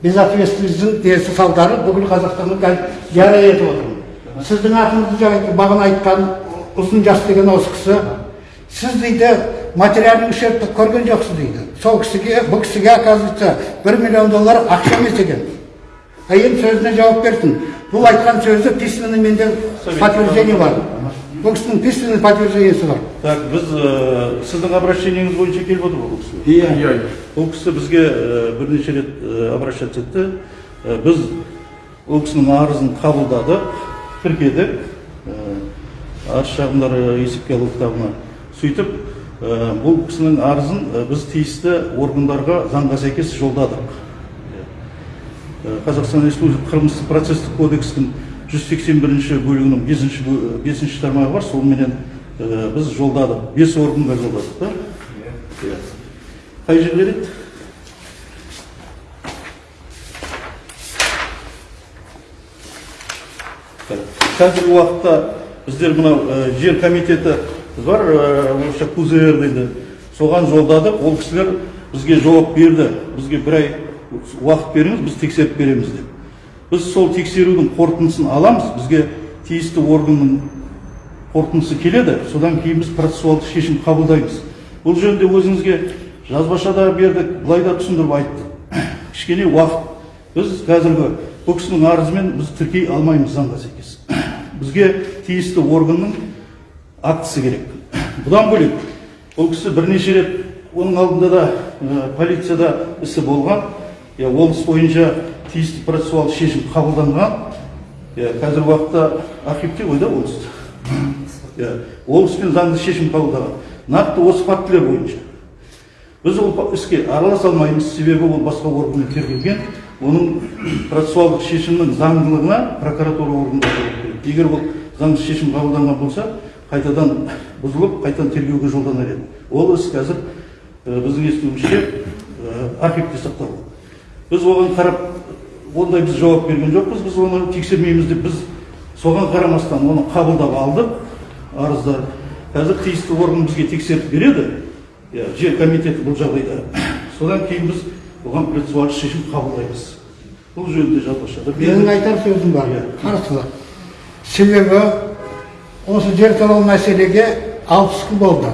Speaker 2: безответственностьтің несі салдары бүкіл қазақстанға жария етіп отырмын сіздің атыңызды жаңа бағана айтқан ұзын жас деген осы кісі сіз дейді материальный ущербті көрген жоқсыз дейді. Сол кісіге бұл кісіге оказывается бір миллион доллар ақша емес екен. Енді сөзіне жауап берсін бұл айтқан сөзі письменный менде подтверждение бар бұл кісінің письменный подтверждениесі бар
Speaker 9: так біз э, сіздің обращениеңіз бойынша келіп отыр ғой бұл кісі
Speaker 2: иә
Speaker 9: ол кісі бізге бірнеше рет обращаться етті. Біз ол кісінің арызын қабылдадық тіркедік. Э, арыз шағымдары есепке алу кітабына сөйтіп э, бұл кісінің арызын біз тиісті органдарға заңға сәйкес жолдадық. Қазақстан республикасы қылмыстық процестік кодекстің жүз сексен бірінші бөлігінің бесінші бө- бесінші тармағы бар соныменен э, біз жолдадық. Бес органға жолдадық та. Иә. қай жерлер еді қазіргі уақытта біздер мынау э, жер комитеті бар э, орысша кузр дейді. Соған жолдадық. Ол кісілер бізге жауап берді. Бізге бір ай уақыт беріңіз біз тексеріп береміз деп. Біз сол тексерудің қорытындысын аламыз бізге тиісті органның қорытындысы келеді содан кейін біз процессуалдық шешім қабылдаймыз. Бұл жөнінде өзіңізге жазбаша да бердік былай да түсіндіріп айттық. Кішкене уақыт. Біз қазіргі бұл кісінің арызымен біз тіркей алмаймыз заңға сәйкес. Бізге тиісті органның актісі керек. Бұдан бөлек ол кісі бірнеше рет оның алдында да ә, полицияда ісі болған. Иә ол іс бойынша тиісті процессуалдық шешім қабылданған. Иә қазіргі уақытта архивте ғой да ол іс иә ол іспен заңды шешім қабылдаған. Нақты осы фактілер бойынша. Біз ол іске араласа алмаймыз. Себебі ол басқа органмен тергелген. Оның процессуалдық шешімнің заңдылығына прокуратура органдары егер ол заңды шешім қабылданған болса қайтадан бұзылып қайтадан тергеуге жолданар еді. Ол іс қазір біздің естуімізше архивте сақталған. Біз оған қарап ондай біз жауап берген жоқпыз біз оны тексермейміз деп біз соған қарамастан оны қабылдап алдық. Арыздар қазір тиісті орган бізге тексеріп береді. Иә жер комитеті бұл жағдайда. Содан кейін біз оған процессуалдық шешім қабылдаймыз. Бұл жөнінде жазбаша
Speaker 2: менің айтар сөзім бар.
Speaker 9: Иә.
Speaker 2: қарсылық себебі осы жер туралы мәселеге алпыс күн болды.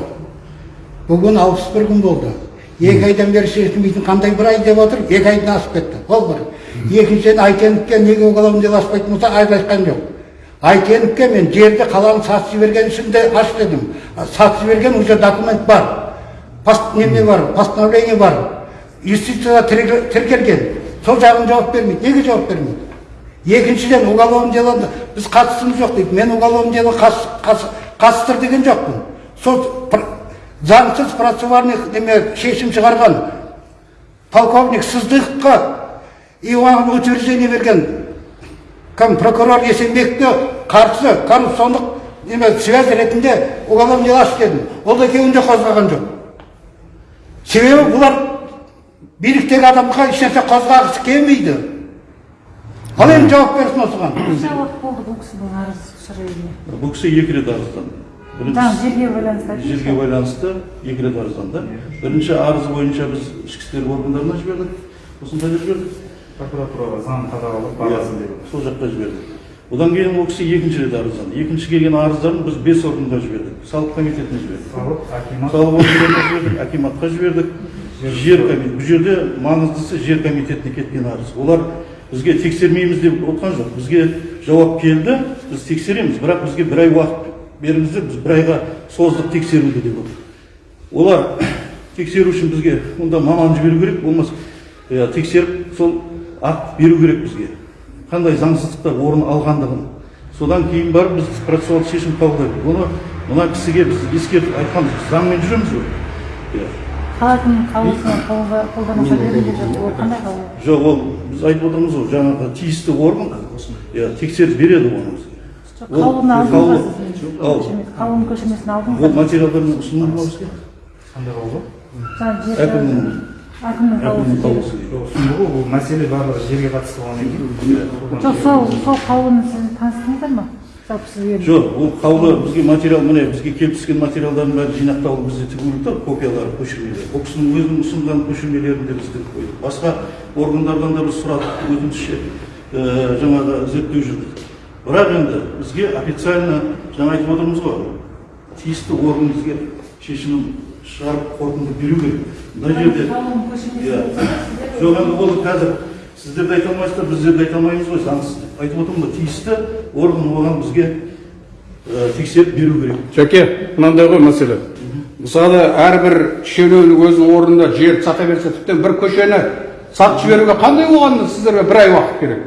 Speaker 2: Бүгін алпыс бір күн болды. Екі айдан бері шешілмейтін қандай бір ай деп отыр екі айдан асып кетті. Ол бір. Екіншіден айтеновке неге уголовный дело ашпайтын болса айтқан жоқ. Айтеновке мен жерді қаланы сатып жіберген үшін де аш дедім сатып жіберген уже документ бар. Пос- неме бар постановление бар. Юстицияда тіркел- тіркелген. Сол жағын жауап бермейді. Неге жауап бермейді? Екіншіден уголовный делоны біз қатысымыз жоқ дейді. Мен уголовный дело қатыстыр деген жоқпын. Сол заңсыз процессуальный неме шешім шығарған полковник сыздықовқа и оған утверждение берген. Кім прокурор есенбекке қарсы коррупциондық неме связь ретінде уголовный дело аш дедім ол екеуін де қозғаған жоқ. Себебі бұлар биліктегі адамға ешнәрсе қозғағысы келмейді. Ал енді жауап берсін осыған?
Speaker 4: Қанша уақыт болды бұл кісінің арыз шығуына?
Speaker 9: бұл кісі екі рет арызданды.
Speaker 4: Жерге байланысты
Speaker 9: жерге байланысты екі рет арызданды бірінші арыз бойынша біз ішкі істер органдарына жібердік сосын қайда жібердік
Speaker 6: прокуратураға заң қадағалап бағасын беру
Speaker 9: сол жаққа жібердік одан кейін ол кісі екінші рет арызданды екінші келген арыздарын біз бес органға жібердік салық комитетіне жібердік
Speaker 6: салық акимат
Speaker 9: салық органдарына жібердік акиматқа жібердік жер комитеті бұл жерде маңыздысы жер комитетіне кеткен арыз олар бізге тексермейміз деп отқан жоқ бізге жауап келді біз тексереміз бірақ бізге бір ай уақыт беріңіздер біз бір айға создық тексеруді деп отыр олар тексеру үшін бізге онда маман жіберу керек болмаса иә, тексеріп сол акт беру керек бізге. Қандай заңсыздықтар орын алғандығын. Содан кейін барып біз процессуалдық шешім қабылдаймыз. Оны мына кісіге біз ескертіп айтқанбыз. Заңмен жүреміз ғой. Иә
Speaker 4: қала әкімінің қаулысына қолдануға жатыр ол қандай қаулы?
Speaker 9: Жоқ ол біз айтып отырмыз ғой жаңағы тиісті орган. Иә тексеріп береді оны
Speaker 4: қаулыны алдыңыз қаулының көшірмесін алдыңыз
Speaker 9: ол материалдармен ұсынылды ма бізге
Speaker 6: қандай қаулы
Speaker 9: әкімнің
Speaker 4: әкімнің қаулысы
Speaker 9: қаулысы
Speaker 6: ұсынды ғой бұл мәселе барлығы жерге қатысты болғаннан кейін
Speaker 4: жоқ сол сол қаулыны сіз таныстыңыздар ма жалпы сізге
Speaker 9: жоқ ол қаулы бізге материал міне бізге келіп түскен материалдардың бәрі жинақталып бізде тігулі тұр копиялары көшірмелер ол кісінің өзінің ұсынған көшірмелерін де біз тігіп қойдық басқа органдардан да біз сұрадық өтінішше ә, жаңағы зерттеу жүргіздік бірақ енді бізге официально жаңа айтып отырмыз ғой тиісті орган бізге шешімін шығарып қорытынды беру керек. Мына жерде иә. жоқ енді ол қазір сіздер де айта алмайсыздар біздер де айта алмаймыз ғой заңсыз деп айтып отырмын ғой тиісті орган оған бізге тексеріп беру керек.
Speaker 3: Жәке мынандай ғой мәселе. Мысалы әрбір шенеунік өзінің орнында жерді сата берсе тіптен бір көшені сатып жіберуге қандай оған сіздерге бір ай уақыт керек?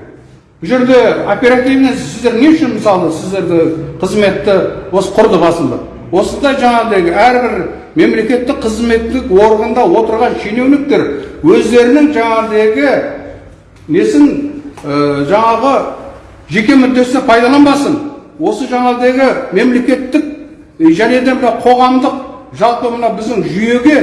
Speaker 3: Бұл жерде оперативно сіздер не үшін мысалы сіздерді қызметті осы құрды басында? Осындай жаңағыдай әрбір мемлекеттік қызметтік органда отырған шенеуніктер өздерінің жаңағыдегі несін ә, жаңағы жеке мүддесіне пайдаланбасын. Осы жаңағыдегі мемлекеттік и және де мына қоғамдық жалпы мына біздің жүйеге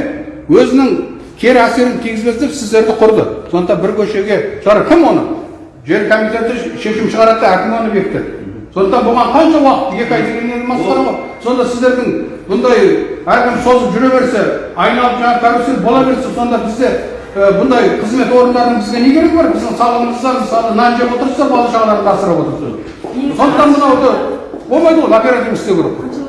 Speaker 3: өзінің кері әсерін тигізбес деп сіздерді құрды. Сондықтан бір көшеге шығар. Кім оны? Жер комитеті шешім шығарады да әкім оны бекітеді сондықтан бұған қанша уақыт екі ай дегеннен масқара ғой сонда сіздердің бұндай әркім созып жүре берсе айналып жаңағы карусель бола берсе сонда бізде бұндай қызмет орындарының бізге не керегі бар біздің салығымыздан мысалы нан жеп отырсыздар бала шағаларды асырап отырсыздар сондықтан мынауды болмайды ғой оперативно істеу керек
Speaker 9: бізге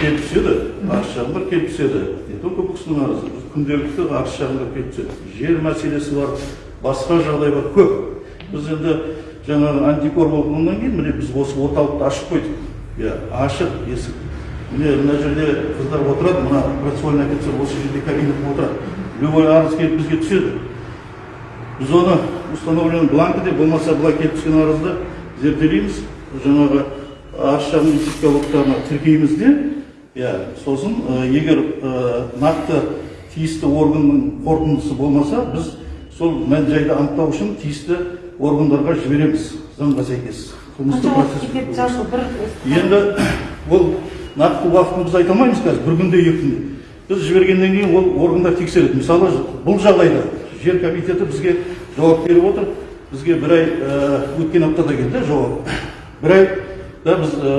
Speaker 9: келіп түседі арыз шағымдар келіп түседі не только бұл кісінің арызы күнделікті арыз шағымдар келіп түседі жер мәселесі бар басқа жағдай бар көп. Біз енді жаңағы антикор болғаннан кейін міне біз осы орталықты ашып қойдық. Иә ашық есік. Міне мына жерде қыздар отырады мына процессуальный офицер осы жерде кабинетте отырады. Любой арыз келіп бізге түседі. Біз оны установленный бланкіде болмаса былай келіп түскен арызды зерделейміз. Жаңағы арыз шағым тіркейміз де. Иә сосын егер нақты тиісті органның қорытындысы болмаса біз сол мән жайды анықтау үшін тиісті органдарға жібереміз. Заңға сәйкес. Қылмыстық процесс енді ол нақты уақытын біз айта алмаймыз қазір бір күнде екі күнде. Біз жібергеннен кейін ол органдар тексереді. Мысалы бұл жағдайда жер комитеті бізге жауап беріп отыр. Бізге бір ай ә, өткен аптада келді жауап. Бір айда біз ә,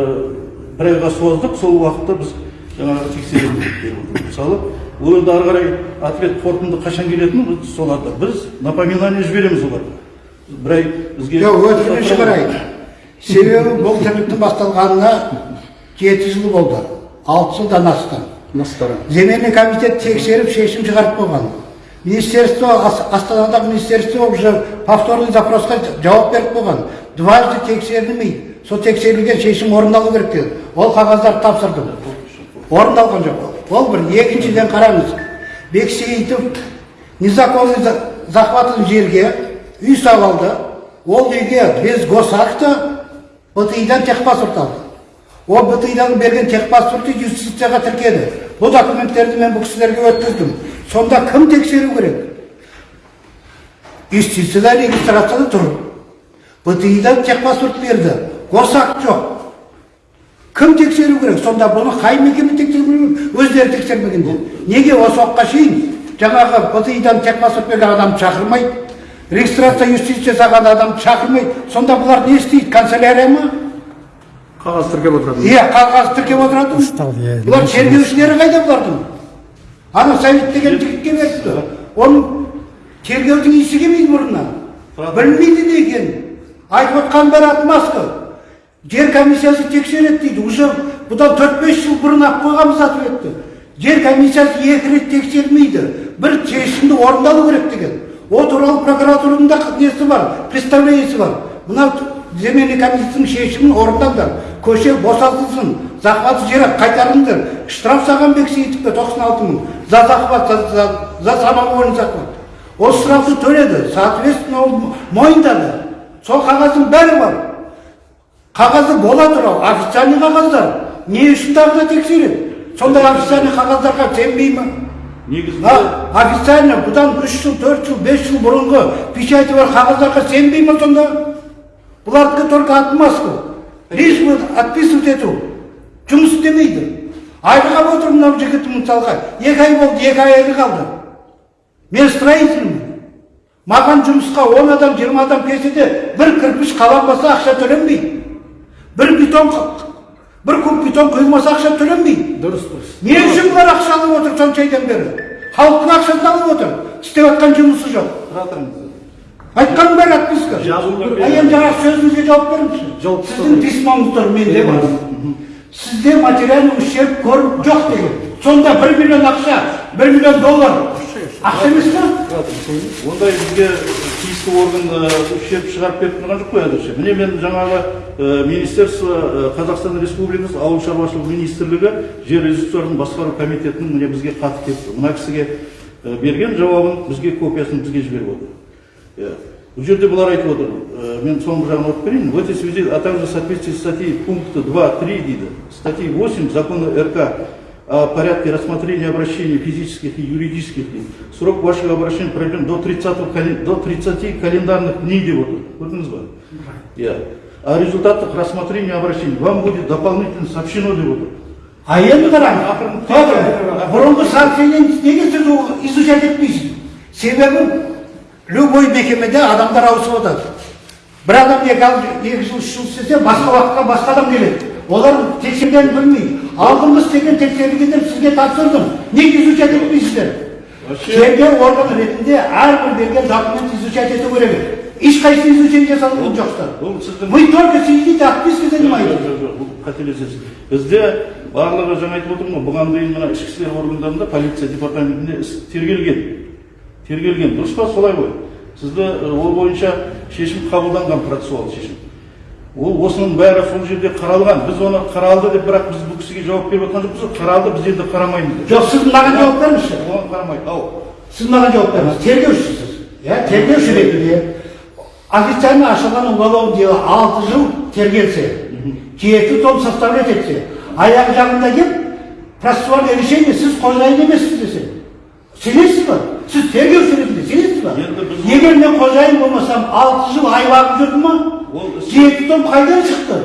Speaker 9: бір айға создық сол уақытта біз жаңағы тексереміз деп беріп отыр мысалы ол енді ары қарай ответ қорытынды қашан келетіні біз соларды біз напоминание жібереміз оларға. Бір ай бізге
Speaker 2: жоқ өтірігін шығарайын себебі бұл тірліктің басталғанына жеті жыл болды. Алты жылдан асты земельный комитет тексеріп шешім шығарып қойған. Министерство Ас- астанадағы министерство уже повторный запросқа жауап беріп қойған. Дважды тексерілмейді сол тексерілген шешім орындалу керек деді. Ол қағаздарды тапсырдым. Орындалған жоқ ол бір екіншіден қараңыз. Бексейітов незаконный за- захватын жерге үй салып алды ол үйге без госакта бтидан техпаспорт алды. Ол бтидан берген техпаспортты юстицияға тіркеді. Бұл документтерді мен бұл кісілерге өткіздім. Сонда кім тексеру керек? Юстицияда регистрацияда тұр. Бтидан техпаспорт берді. Госакт жоқ. Кім тексеру керек? Сонда бұны қай мекеме тексеру керек? Өздері тексермегенде неге осы уақытқа шейін жаңағы бтидан техпаспорт берген адамды шақырмайды? Регистрация юстиция жасаған адамды шақырмайды. Сонда бұлар не істейді? Канцелярия ма?
Speaker 3: Қағаз тіркеп отырады.
Speaker 2: Иә қағаз тіркеп отырады. Бұлар тергеушілері қайда бұлардың? Ана совет деген жігітке беріпті оның тергеудің иісі келмейді мұрнына білмейді не екенін айтып отқан бәрі отмазка жер комиссиясы тексереді дейді. Уже бұдан төрт бес жыл бұрын ақ қойғанбыз ответті жер комиссиясы екі рет тексермейді. Бір шешімді орындалу керек деген. О туралы прокуратураның да несі бар представлениесі бар. Мынау земельный комиссияның шешімін орындаңдар көше босатылсын захват жері қайтарыңдар. Штраф саған бексейітовке тоқсан алты мың. За захват за, за, за самовольный захват. Ол штрафты төледі соответственно ол мойындады. Сол қағаздың бәрі бар. Қағазы бола тұра официальный қағаздар. Не үшін тағы да тексереді? Сондай официальный қағаздарға сенбей ма?
Speaker 9: Негізінде
Speaker 2: официально бұдан үш жыл төрт жыл бес жыл бұрынғы печати бар қағаздарға сенбей ма сонда? Бұлардікі только отмазка лишь отписывать ету жұмыс істемейді. Айғап отыр мынау жігіт мысалға екі ай болды екі айлық алды мен строительмін. Маған жұмысқа он адам жиырма адам келсе де бір кірпіш қаланбаса ақша төленбейді бір бетон бір куб бетон құйылмаса ақша төленбейді
Speaker 5: дұрыс дұрыс
Speaker 2: не үшін бұлар ақша алып отыр сонша айдан бері халықтың ақшасын алып отыр істеп жатқан жұмысы жоқ
Speaker 9: тұра тұрыңыз
Speaker 2: айтқаның бәрі отписка а енді жаңағы сөзіңізге жауап беріңізші сіздің письмоңыз тұр менде бар сізде материальный ущерб көріп жоқ деген сонда бір миллион ақша бір миллион доллар ақша емес па
Speaker 9: ондай бізге тиісті орган ущерб шығарып беріп тұрған жоқ қой әзірше. Міне мен жаңағы министерство қазақстан республикасы ауыл шаруашылығы министрлігі жер ресурстарын басқару комитетінің міне бізге хаты келіп тұр мына кісіге берген жауабын бізге копиясын бізге жіберіп отыр. Иә бұл жерде бұлар айтып отыр. Мен соңғы жағын оқып берейін. В этой связи а также в соответствии статьей пункта 2.3 дейді статьи 8 закона рк о порядке рассмотрения обращений физических и юридических лиц. Срок вашего обращения проведен до 30, кален- до 30 календарных дней деп отыр. Көрдіңіз ба? Иә. О результатах рассмотрения обращений вам будет дополнительно сообщено деп отыр.
Speaker 2: а енді қараңыз Петр, бұрынғы сообщениені неге сіз ол изучать етпейсіз себебі любой мекемеде адамдар ауысып жатады бір адам екі, ал- екі жыл үш жыл істесе басқа уақытқа басқа адам келеді олар тексергенін білмейді Алдыңғы істеген тексерілгендер сізге тапсырдым неге изучать етпейсіздер тергеу органы ретінде әрбір берген документ изучать ету керек ешқайсысы изучение жасалған жоқсыздар
Speaker 9: Бұл сіздің
Speaker 2: вы только сидите
Speaker 9: Жоқ, жоқ, бұл қателесесіз. Бізде барлығы жаңа айтып отырмын ғой, бұған дейін мына ішкі істер органдарында, полиция департаментінде іс тергелген. Тергелген. Дұрыс па солай ғой? Сізді ол бойынша шешім қабылданған процессуал шешім. Ол осының бәрі сол жерде қаралған. Біз оны қаралды деп, бірақ біз бұл кісіге жауап беріп отқан жоқпыз. Қаралды, біз енді қарамаймыз. деп.
Speaker 2: жоқ сіз маған жауап беріңізші
Speaker 9: Оған қарамайды. Ау.
Speaker 2: сіз маған жауап беріңіз тергеушісіз иә тергеуші ретінде официально ашылған уголовное дело алты жыл тергелсе жеті том составлять етсе аяқ жағында келіп процессуальное решение сіз қожайын емессіз десе сенесіз ба сіз тергеуші егер мен қожайын болмасам алты жыл айлағым жүрді ма
Speaker 9: Ол
Speaker 2: жеті том қайдан шықты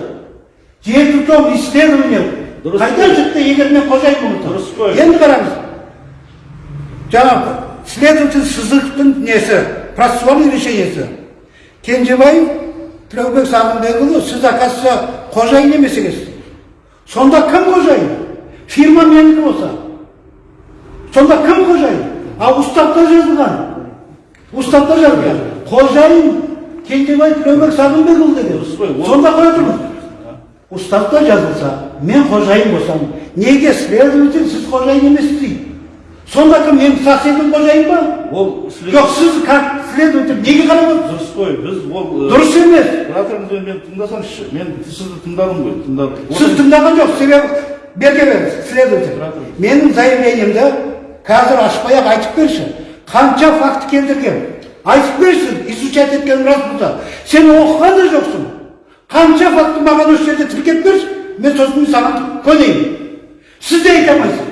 Speaker 2: жеті том исследование қайдан шықты егер мен қожайын болмасам
Speaker 9: Дұрыс қой.
Speaker 2: енді қараңыз жаңағы следователь сызықовтың несі процессуальный решениесі кенжебаев тілеубек сағынбекұлы сіз оказывается қожайын емес екенсіз сонда кім қожайын фирма менікі болса сонда кім қожайын а уставта жазылған уставта жазылған қожайын кенжебаев тілеубек сағынбекұлы деген сонда қоя тұрыңыз уставта жазылса мен қожайын болсам неге следователь сіз қожайын емессіз дейді сонда кім мен соседім қожайын ба
Speaker 9: Ол
Speaker 2: жоқ сіз как следователь неге қарап отырсыз
Speaker 9: Дұрыс қой. Біз ол
Speaker 2: дұрыс емес
Speaker 9: Тұра тұрыңыз мен тыңдасаңызшы. Мен сізді тыңдадым ғой, тыңдадым.
Speaker 2: сіз тыңдаған жоқ себебі берге беріңіз следователь менің заявлениемді қазір ашпай ақ айтып берші қанша факт келтірген айтып берші изучать еткен рас болса сен оқыған да жоқсың қанша факті маған осы жерде тіркеп берші мен сосын саған көнейін сіз де айта алмайсыз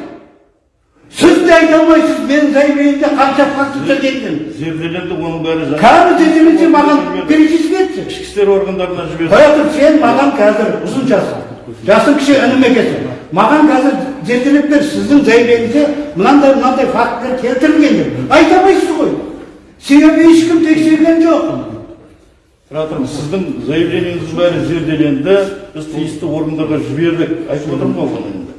Speaker 2: сіз де айта алмайсыз менің заявлениемде қанша факт тіркелген
Speaker 9: Зерделенді оның бәрі жаңа.
Speaker 2: қазір зерделесе маған перечислить етші
Speaker 9: ішкі істер органдарына
Speaker 2: тұр сен маған қазір ұзын жасың жасың кіші інім екенсің маған қазір зерделеп бер сіздің заявлениеңізде мынандай мынандай фактілер келтірілген деп айта алмайсыз ғой себебі ешкім тексерген жоқ
Speaker 9: Тұра тұрыңыз, сіздің заявлениеңіздің бәрі зерделенді, біз тиісті органдарға жібердік. Айтып отырмын ғой оны енді.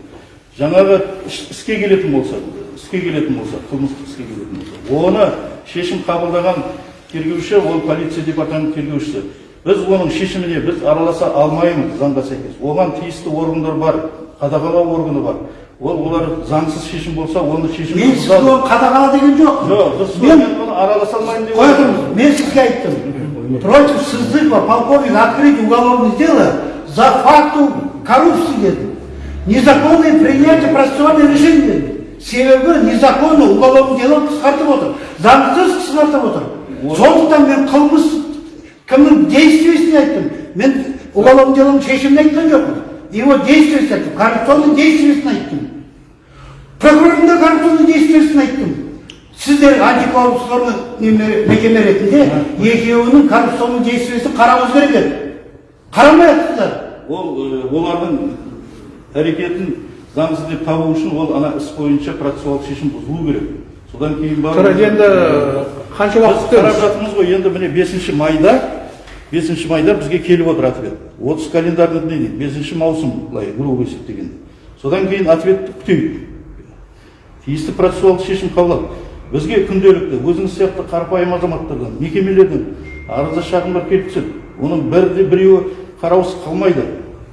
Speaker 9: Жаңағы іс- іске келетін болса, іске келетін болса, қылмыстық іске келетін болса, оны шешім қабылдаған тергеуші, ол полиция департамент тергеушісі. Біз оның шешіміне біз араласа алмаймыз заңға сәйкес. Оған тиісті органдар бар, қадағалау органы бар. Ол олар заңсыз шешім болса, оны шешім
Speaker 2: мен сізге оны қадағала деген жоқпын.
Speaker 9: Жоқ,
Speaker 2: мен
Speaker 9: оны араласа алмаймын деп
Speaker 2: қоя тұрыңыз мен сізге айттым. Против сыздыкова полковник открыть уголовное дело за факту коррупции дедім незаконное принятие процессуальных решений дедім себебі незаконно уголовное дело қысқартып отыр. Заңсыз қысқартып отыр. Сондықтан мен қылмыс кімнің действиесін айттым. Мен уголовное делоның шешімін айтқан жоқпын. Его действиесін айттым коррупционный действиесін айттым прокурордың да коррупционный действиесін айттым сіздер антикоррупционный мекеме ретінде екеуінің коррупционный действиесін қарауыңыз керек еді. Қарамай жатсыздар
Speaker 9: ол э, олардың әрекетін заңсыз деп табу үшін ол ана іс бойынша процессуалдық шешім бұзылу керек. Содан кейін барып
Speaker 3: жарайды енді қанша уақыт
Speaker 9: біз қарап
Speaker 3: күтеміз?
Speaker 9: жатырмыз ғой енді міне бесінші майда. Бесінші майда бізге келіп отыр ответ отыз календарный дни бесінші маусым былай грубо есептегенде содан кейін ответті күтейік тиісті процессуалдық шешім қабылдады. Бізге күнделікті өзіңіз сияқты қарапайым азаматтардан мекемелерден арызда шағымдар келіп түседі. Оның бірде біреуі қараусыз қалмайды.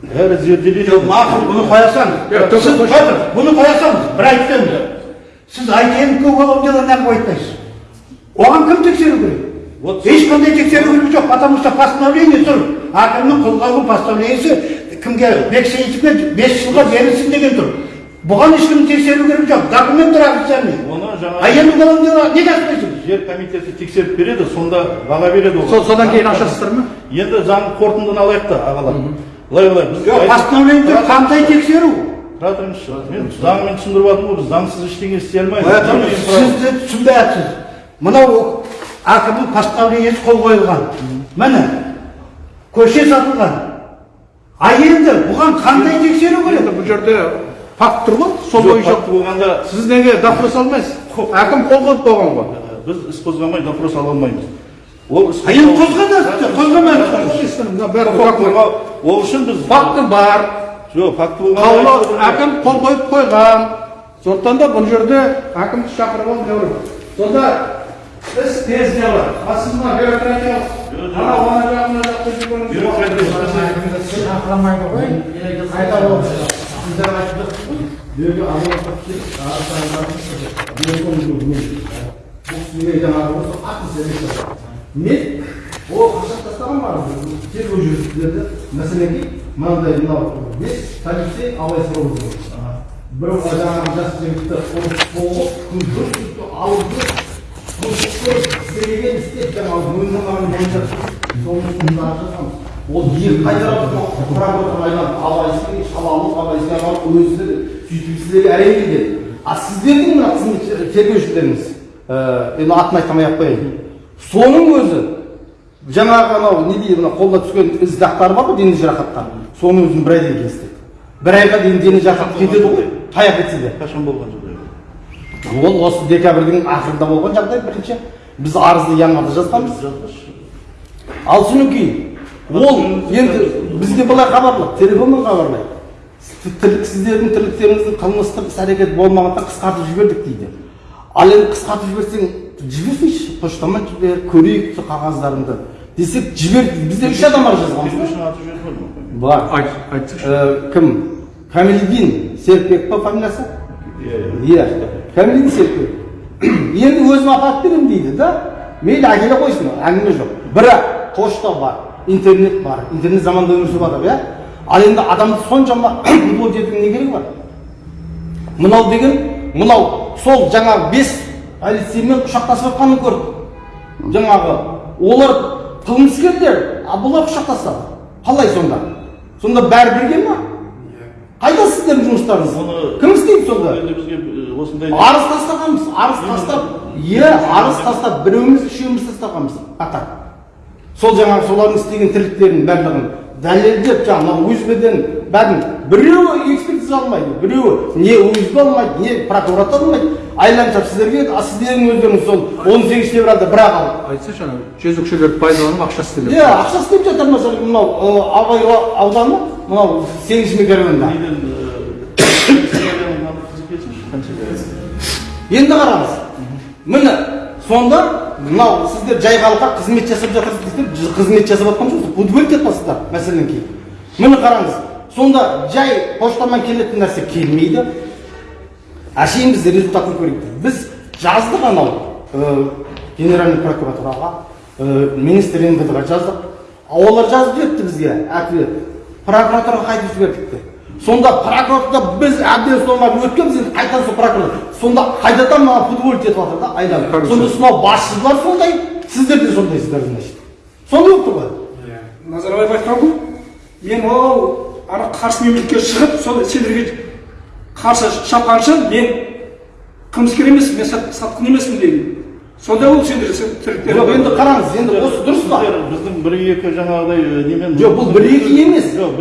Speaker 9: Бәрі зерделенеді
Speaker 2: мақұл бұны қоя салыңыз сіз бұны қоя салыңыз бір айтпаймын сіз айтенко уголовное дело неғып айтпайсыз? Оған кім тексеру керек?
Speaker 9: Вот
Speaker 2: ешқандай тексеру керек жоқ потому что постановление тұр. Әкімнің қолға алған постановлениесі кімге? Бексейітовке бес жылға берілсін деген тұр. Бұған ешкім тексеру керек жоқ документтер официальный.
Speaker 9: Оны
Speaker 2: а
Speaker 9: жаңа
Speaker 2: енді уголовное дело неге ашпайсыз?
Speaker 9: Жер комитеті тексеріп береді сонда баға береді ол.
Speaker 3: Сол содан кейін ашасыздар ма?
Speaker 9: Енді заң қорытындыны алайық та ағалар. Былай былай біз
Speaker 2: жоқ постановление тұр қандай тексеру?
Speaker 9: Тұра тұрыңызшы мен заңмен түсіндіріп жатырмын ғой біз заңсыз ештеңе істей алмаймыз.
Speaker 2: Қоя тұрыңыз сіз де түсінбей жатсыз мынау әкімнің постановлениесі қол қойылған. Міне көше сатылған. А енді бұған қандай тексеру керек?
Speaker 3: Бұл жерде факт тұр ғой. Сол бойынша
Speaker 9: болғанда
Speaker 3: сіз неге допрос алмайсыз? Әкім қол қойып қойған ғой.
Speaker 9: Біз іс қозғамай допрос ала алмаймыз. Ол іс
Speaker 2: енді
Speaker 9: қорғау ол үшін біз
Speaker 3: факті бар.
Speaker 9: Жоқ факті болғанда
Speaker 3: қаулы әкім қол қойып қойған. Сондықтан да бұл жерде әкімді шақырып алып керек сонда іс тез не бар а сіз мына бюрократиялық анау ана жақ мына жақта жүргеніңіз
Speaker 9: бюрократия
Speaker 5: шақырмайды ғой қайта сіздер айтып мен ол қашап тастаған бар тергеу жүргізіледі мәселеге мынандай мынау бес полицей абай сұрау бір жаңағы жас жігітті алды ол ел қайтарып құрап отырған абайсың шалалық абайсың өзі сөйтіп сіздерге әрең келген а сіздердің мына қызмет тергеушілеріңіз енді атын айтамай ақ қояйын соның өзі жаңағы анау не дейді мына қолына түскен із дақтары бар ғой дене жарақаттары соның өзін бір айдан кейін істеді бір айға дейін дене жарақаты кетеді ғой. Таяқ етсе де
Speaker 9: қашан болған жағдай
Speaker 5: ол осы декабрьдің ақырында болған жағдай бірінші. Біз арызды январьда жазғанбыз ал содан кейін ол енді бізге былай хабарлады телефонмен хабарлайды. Тірлік сіздердің тірліктеріңіздің қылмыстық іс әрекет болмағандықтан қысқартып жібердік дейді. Ал енді қысқартып жіберсең жіберсейші поштамен жібер көрейік сол қағаздарыңды. Десек жібер бізде үш адам бар жазғанбыз
Speaker 9: бар.
Speaker 3: Айтсаңшы
Speaker 5: Ә, кім? Камилдин серікбек па фамилиясы
Speaker 9: иә. Иә.
Speaker 5: Серікбек енді өзім апарып беремін дейді да мейлі әкеле қойсын әңгіме жоқ бірақ пошта бар интернет бар интернет заманда өмір сүріп жатыр иә ал енді адамды соншама блок етудің не керегі бар мынау деген мынау сол жаңағы бес полицеймен құшақтасып жатқанын көрдік жаңағы олар қылмыскерлер а бұлар құшақтасады қалай сонда сонда бәрі бірге ма қайда сіздердің жұмыстарыңыз кім істейді сонда
Speaker 9: енді осындай
Speaker 5: арыз тастағанбыз арыз тастап иә арыз тастап біреуміз үшеуміз тастағанбыз. Қатар сол жаңағы солардың істеген тірліктерінің барлығын дәлелдеп жаңағы узбден бәрін біреуі экспертиза алмайды біреуі не узб алмайды не прокуратура алмайды. Айланшап сіздерге а сіздердің өздеріңіз сол он сегізінші февральда бір ақ алып.
Speaker 3: Айтсайшы ана жезөкшелерді пайдаланып ақша істеледі
Speaker 5: иә ақша істеп жатыр мысалы мынау абай ауданы мынау сегізінші микрорайонда енді қараңыз. Міне сонда мынау сіздер жай халыққа қызмет жасап жатырсыз ж- қызмет жасап жатқан жоқсыз удовольствие етпейсіздер мәселен кейін. Міне қараңыз сонда жай поштамен келетін нәрсе келмейді. Әшейін біз результатын көрейік біз жаздық анау ы, генеральный прокуратураға ә, министр мвдға жаздық. Олар жазып жіберіпті бізге ответ прокуратураға қайтып жібердік сонда прокуратурада біз әбден соған өткенбіз енді қайтадан сол прокуратура сонда қайтадан маған футболить етіп жатыр да айналып сонда сонау басшылар сондай сіздер де сондайсыздар значит сондай болып тұр ғой.
Speaker 7: Назарбаев айтқан ғой мен ол ана қарсы мемлекетке шығып сол сендерге қарсы шапқанша мен қылмыскер емеспін мен сат- сатқын емеспін деген сонда ол сендер тірліктер
Speaker 5: жоқ енді қараңыз енді осы дұрыс па?
Speaker 9: біздің бір екі жаңағыдай немен
Speaker 5: Жоқ, бұл бір екі емес.
Speaker 9: жоқ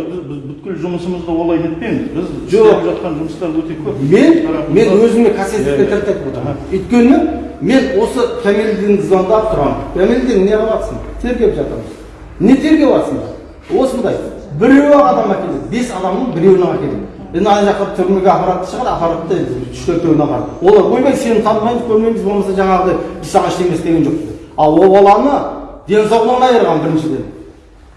Speaker 9: бүткіл жұмысымызды олай нетпеңіз біз
Speaker 5: Жоқ.
Speaker 9: істеп жатқан жұмыстар өте көп.
Speaker 5: Мен мен өзіме тірт айтып отырмын өйткені мен осы кәмелден звондап тұрамын. Кәмелден не қылып тергеп жатырмыз не тергеп жатсыңдар осындай. Біреу адам әкеледі. Бес адамның біреуін әкеледі. Енді ана жаққа түрмеге апаратын шығар апарады да енді үш төртеуін апарады олар ойбай сені танымаймыз көрмейміз болмаса жаңағыдай біз саған ештеңе істеген жоқпыз ал ол баланы денсаулығынан айырған біріншіден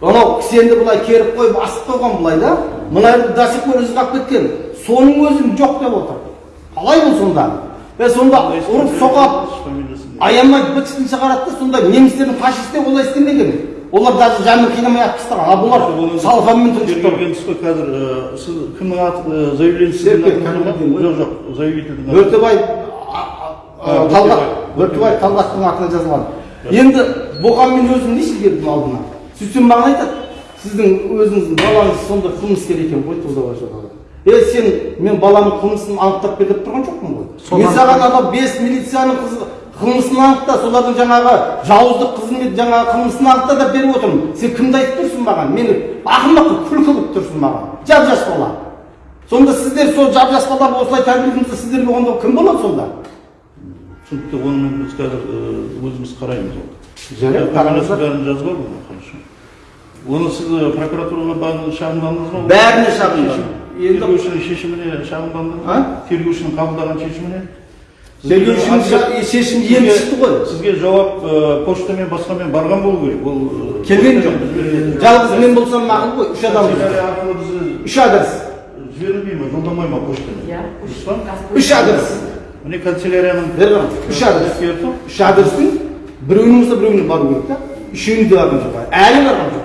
Speaker 5: анау кісенді былай керіп қойып асып қойған былай да мына жерде до сих пор қалып кеткен соның өзін жоқ деп отыр қалай бұл сонда е сонда ұрып соғады аямай бытышын шығарады да сонда немістердің фашистер олай істемеген олар даже жанын қинамай ақ тастаған ал бұлар салфанмен
Speaker 9: тергелген тұс қой қазір э, сіз кімнің аты заявление сіздің
Speaker 5: Серпе,
Speaker 9: атыңыз ба?
Speaker 5: кәмелетдин ғой.
Speaker 9: жоқ жоқ заявительдің
Speaker 5: бөртебай талғат
Speaker 9: Бөртебай.
Speaker 5: талғаттың атына жазылған енді бұған мен өзім неше келдім алдына? Сөйтсем маған айтады сіздің өзіңіздің балаңыз сондай қылмыскер екен ғой туда е сен мен баламның қылмысын анықтап бер деп тұрған жоқпын ғой. Мен саған анау бес милицияның қызы қылмысын анықта солардың жаңағы жауыздық қызмет жаңағы қылмысын анықта деп беріп отырмын. Сен кімді айтып тұрсың маған? Мені ақымақ қылып күлкі қылып тұрсың маған. Жап жас бала. Сонда сіздер сол жап жас балаларды осылай тәрбиелейтін сіздерге онда кім болады сонда?
Speaker 9: Түсінікті оны біз қазір өзіміз қараймыз ол.
Speaker 5: Жарайды, қараңыздар.
Speaker 9: бәрін жазып оны сіз прокуратураға шағымдандыңыз ба?
Speaker 5: Бәріне шағымдандым. Енді-
Speaker 9: тергеушінің шешіміне шағымдандыңыз ба? Тергеушінің қабылдаған шешіміне?
Speaker 5: Ша- шешімі енді шықты ғой.
Speaker 9: сізге жауап почтамен басқамен барған болу керек. Ол
Speaker 5: келген жоқ жалғыз мен болсам мақұл ғой үш адам. Үш адрес.
Speaker 9: жіберілмей ма жолдамай ма почтамен? Дұрыс па?
Speaker 5: Үш адрес.
Speaker 9: Міне канцелярияның
Speaker 5: үш адрес. Үш адрестің. Біреуінің болса біреуіне бару керек та. Үшеуіне де барған жоқ әлі барған жоқ.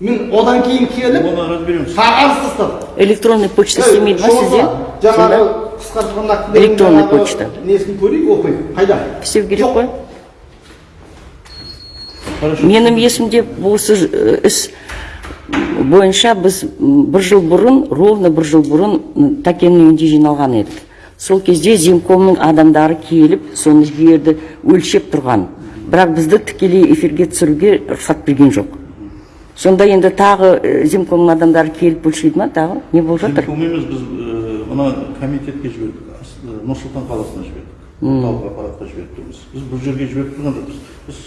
Speaker 5: Мен одан кейін келіп
Speaker 9: оны разбереміз
Speaker 5: қағаз тастадым
Speaker 1: электронный почта істемейді ма сізде
Speaker 5: жаңағы қысқартылған
Speaker 1: Электронный почта.
Speaker 5: несін көрейік оқиық қайда
Speaker 1: істеу керек қой менің есімде осы іс бойынша біз бір жыл бұрын ровно бір жыл бұрын тәкеннің үйінде жиналған едік сол кезде земкомның адамдары келіп соны жерді өлшеп тұрған. Бірақ бізді тікелей эфирге түсіруге рұқсат берген жоқ. Сонда енді тағы земкомның адамдары келіп өлшейді ма? Тағы не болып жатыр?
Speaker 9: Симптом емес біз мына комитетке жібердік. Нұр сұлтан қаласына жібердік. Орталық аппаратқа жіберіп тұрмыз біз бұл жерге жіберіп тұрған жоқпыз. Біз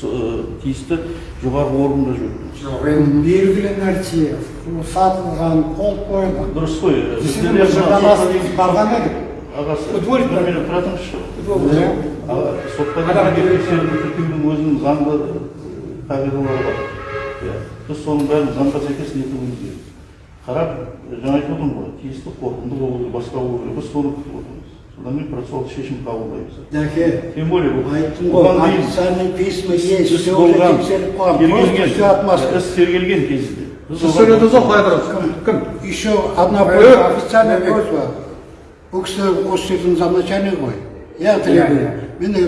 Speaker 9: тиісті жоғарғы органға жіберіп тұрмыз
Speaker 2: жоқ енді белгілі нәрсе сатылған қол қойылған.
Speaker 9: Дұрыс қой
Speaker 2: Біздің барған едік.
Speaker 9: ағасы
Speaker 7: Футболик
Speaker 9: бір
Speaker 7: бар.
Speaker 9: минут тұра тұрыңызшы тіркеудің өзінің заңды қағидалары бар. Біз соның бәрін заңға сәйкес нетуіміз керек. Қарап жаңа айтып отырмын ғой тиісті қорытынды болу керек басқа болу керек. Біз соны күтіп отырмыз. Содан кейін процессуалды шешім қабылдаймыз.
Speaker 2: Жәке
Speaker 9: тем более
Speaker 2: айттым ғой письма есть все уже тексеріп қойған. Просто все
Speaker 9: тергелген
Speaker 2: отмазка.
Speaker 9: іс тергелген кезінде.
Speaker 7: Сіз сөйледіңіз ғой қоя тұрыңыз кім? Кім?
Speaker 2: Еще одна просьба официальная просьба. Бұл кісі осы жердің замначальнигі ғой я требую мені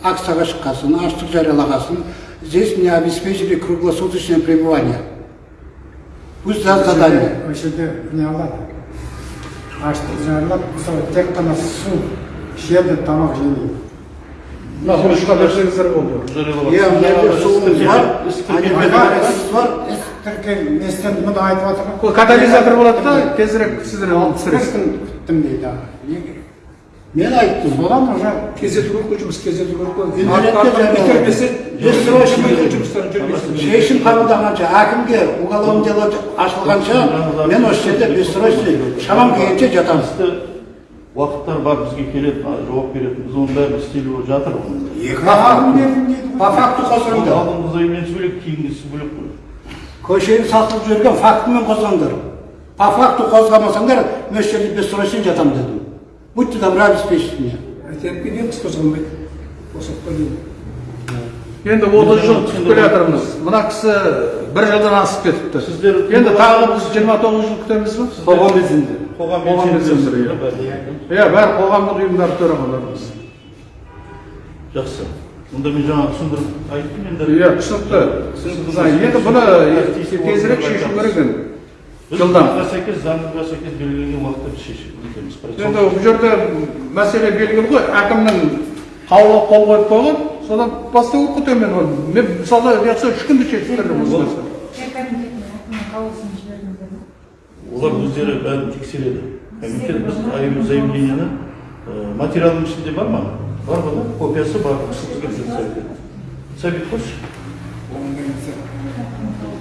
Speaker 2: акцияға шыққасын аштық жариялағасын здесь мне обеспечили круглосуточное пребывание. Пусть даст задание.
Speaker 8: Осы жерде не алады аштық жариялап мысалы тек қана су ішеді тамақ жемейді
Speaker 3: мына жұмысқа берсеңіздер болды
Speaker 2: иә мына жерде суымыз бар бар
Speaker 7: катализатор болады да? Тезірек сіздер алып түсіресіз
Speaker 8: күн күттім дейді
Speaker 2: мен айттым
Speaker 8: содан уже
Speaker 7: тездету керек қой жұмыс тездету керек қой
Speaker 2: шешім қабылдағанша әкімге уголовный дело ашылғанша мен осы жерде бессрочный шамам келгенше жатамын
Speaker 9: тиісті уақыттар бар бізге келеді жауап беретін біз оның бәрін істеліп жатыр
Speaker 2: по факту қозғаңдар
Speaker 9: алдыңғы заявлениесі бөлек кейінгісі бөлек қой
Speaker 2: көшені сатылып жіберген фактімен қозғаңдар по факту қозғамасаңдар мен осы жерде бессрочный жатамын дедім будьте добры обеспечить меня
Speaker 3: енді отыз жыл күтіп келе жатырмыз мына кісі бір жылдан асып кетіпті
Speaker 9: Сіздер
Speaker 3: енді тағы біз жиырма тоғыз жыл күтеміз ба
Speaker 10: қоғам белсенді
Speaker 9: қоғам белсенділері, иә.
Speaker 3: бәрі қоғамдық ұйымдар төрағаларымыз
Speaker 9: жақсы мұнда мен жаңа түсіндіріп айттым енді
Speaker 3: иә түсінікті енді бұны тезірек шешу керек енді жылдам
Speaker 9: заңға сәйкес заңға сәйкес белгіленген уақытта біз шешіп
Speaker 3: енді бұл жерде мәселе белгілі ғой әкімнің қаулы қол қойып қойған содан бастау керек қой төмен оны мен мысалы жақсы үш күнде шешіп осы
Speaker 9: олар өздері бәрін тексереді комитет біз заявлениені материалдың ішінде бар ма бар ғой да копиясы бар сәбит қойшы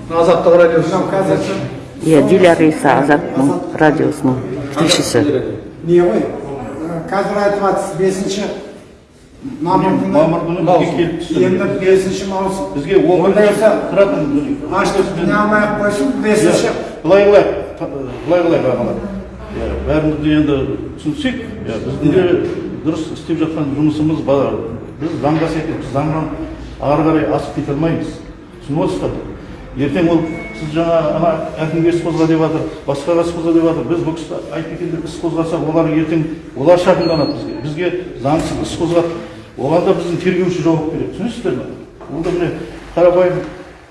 Speaker 3: азаттық радиосы
Speaker 1: иә диляра иса азаттың радиосының тілшісі
Speaker 8: не ғой қазір айтып жатсыз бесінші мамыр күні
Speaker 9: мамыр күні бізге келіп түсті
Speaker 8: енді бесінші маусым
Speaker 9: бізге он
Speaker 8: Ондай
Speaker 9: күн
Speaker 8: болса,
Speaker 9: тұратын
Speaker 8: аштық не алмай ақ қойсын бесінші
Speaker 9: былай қылайық былай қылайық ағалар иә бәрімізді енді түсінсек иә біздің де дұрыс істеп жатқан жұмысымыз бар біз заңға сәйкес біз заңнан ары қарай асып кете алмаймыз түсініп отырсыздар ертең ол сіз жаңа ана әкімге іс қозға деп жатыр басқаға іс қозға деп жатыр. Біз бұл кісі айтбекендер іс қозғаса олар ертең олар шағымданады бізге. Бізге заңсыз іс қозғап оған да біздің тергеуші жауап береді. Түсінесіздер ме? Ол да міне қарапайым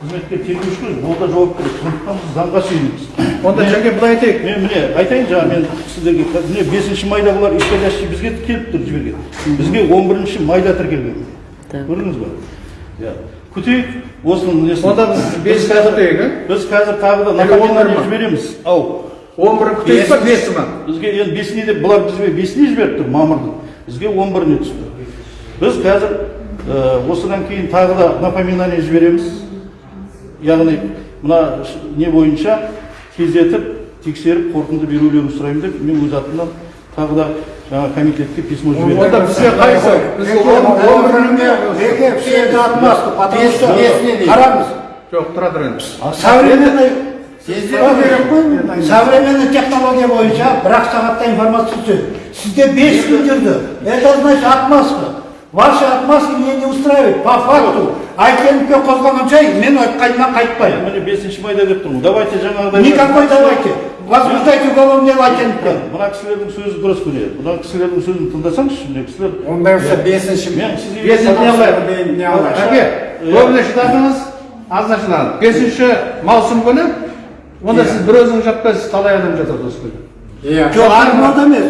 Speaker 9: қызметкер тергеуші ғой. Ол да жауап береді. Сондықтан біз заңға сүйенеміз.
Speaker 3: Онда жәке былай айтайық.
Speaker 9: мен міне айтайын жаңа мен сіздерге. Міне бесінші майда бұлар исходящий бізге келіп тұр жіберген. Бізге он бірінші майда тіркелген. Көрдіңіз ба иә. Күтейік осының несін
Speaker 3: онда біз бесінші күтейік иә
Speaker 9: біз қазір тағы да напоминание жібереміз ау
Speaker 3: он бірі күтейік па бесі ма
Speaker 9: бізге енді бесіне деп бұлар бізге бесіне жіберіп тұр мамырдың бізге он біріне түсті біз қазір осыдан кейін тағы да напоминание жібереміз яғни мына не бойынша тездетіп тексеріп қорытынды берулерін сұраймын деп мен өз атымнан тағы да жаңа комитетке письмо
Speaker 3: онда
Speaker 9: жіберемін
Speaker 3: бізге қайсы
Speaker 11: қараңыз
Speaker 3: жоқ тұра тұр енді
Speaker 11: современный современный технология бойынша бір ақ сағатта информация түседі сізде бес күн жүрді это значит отмазка ваши отмазки меня не устраивают по факту айкеновке қозғалғанша мен айтқанымнан қайтпаймын
Speaker 9: міне бесінші майда деп тұрмын давайте жаңағыдай
Speaker 11: никакой давайте возбуждайте уголовное дело айкеновке
Speaker 9: мына кісілердің сөзі дұрыс міне мына кісілердің сөзін тыңдасаңызшы міне кісілер
Speaker 8: ондай болса бесінші
Speaker 9: мен сізге
Speaker 3: көбіне шыдадыңыз азына шыдадыңыз бесінші маусым күні онда сіз бір өзіңіз жатпайсыз талай адам жатады осы күні
Speaker 8: иә
Speaker 11: жоқ армада емес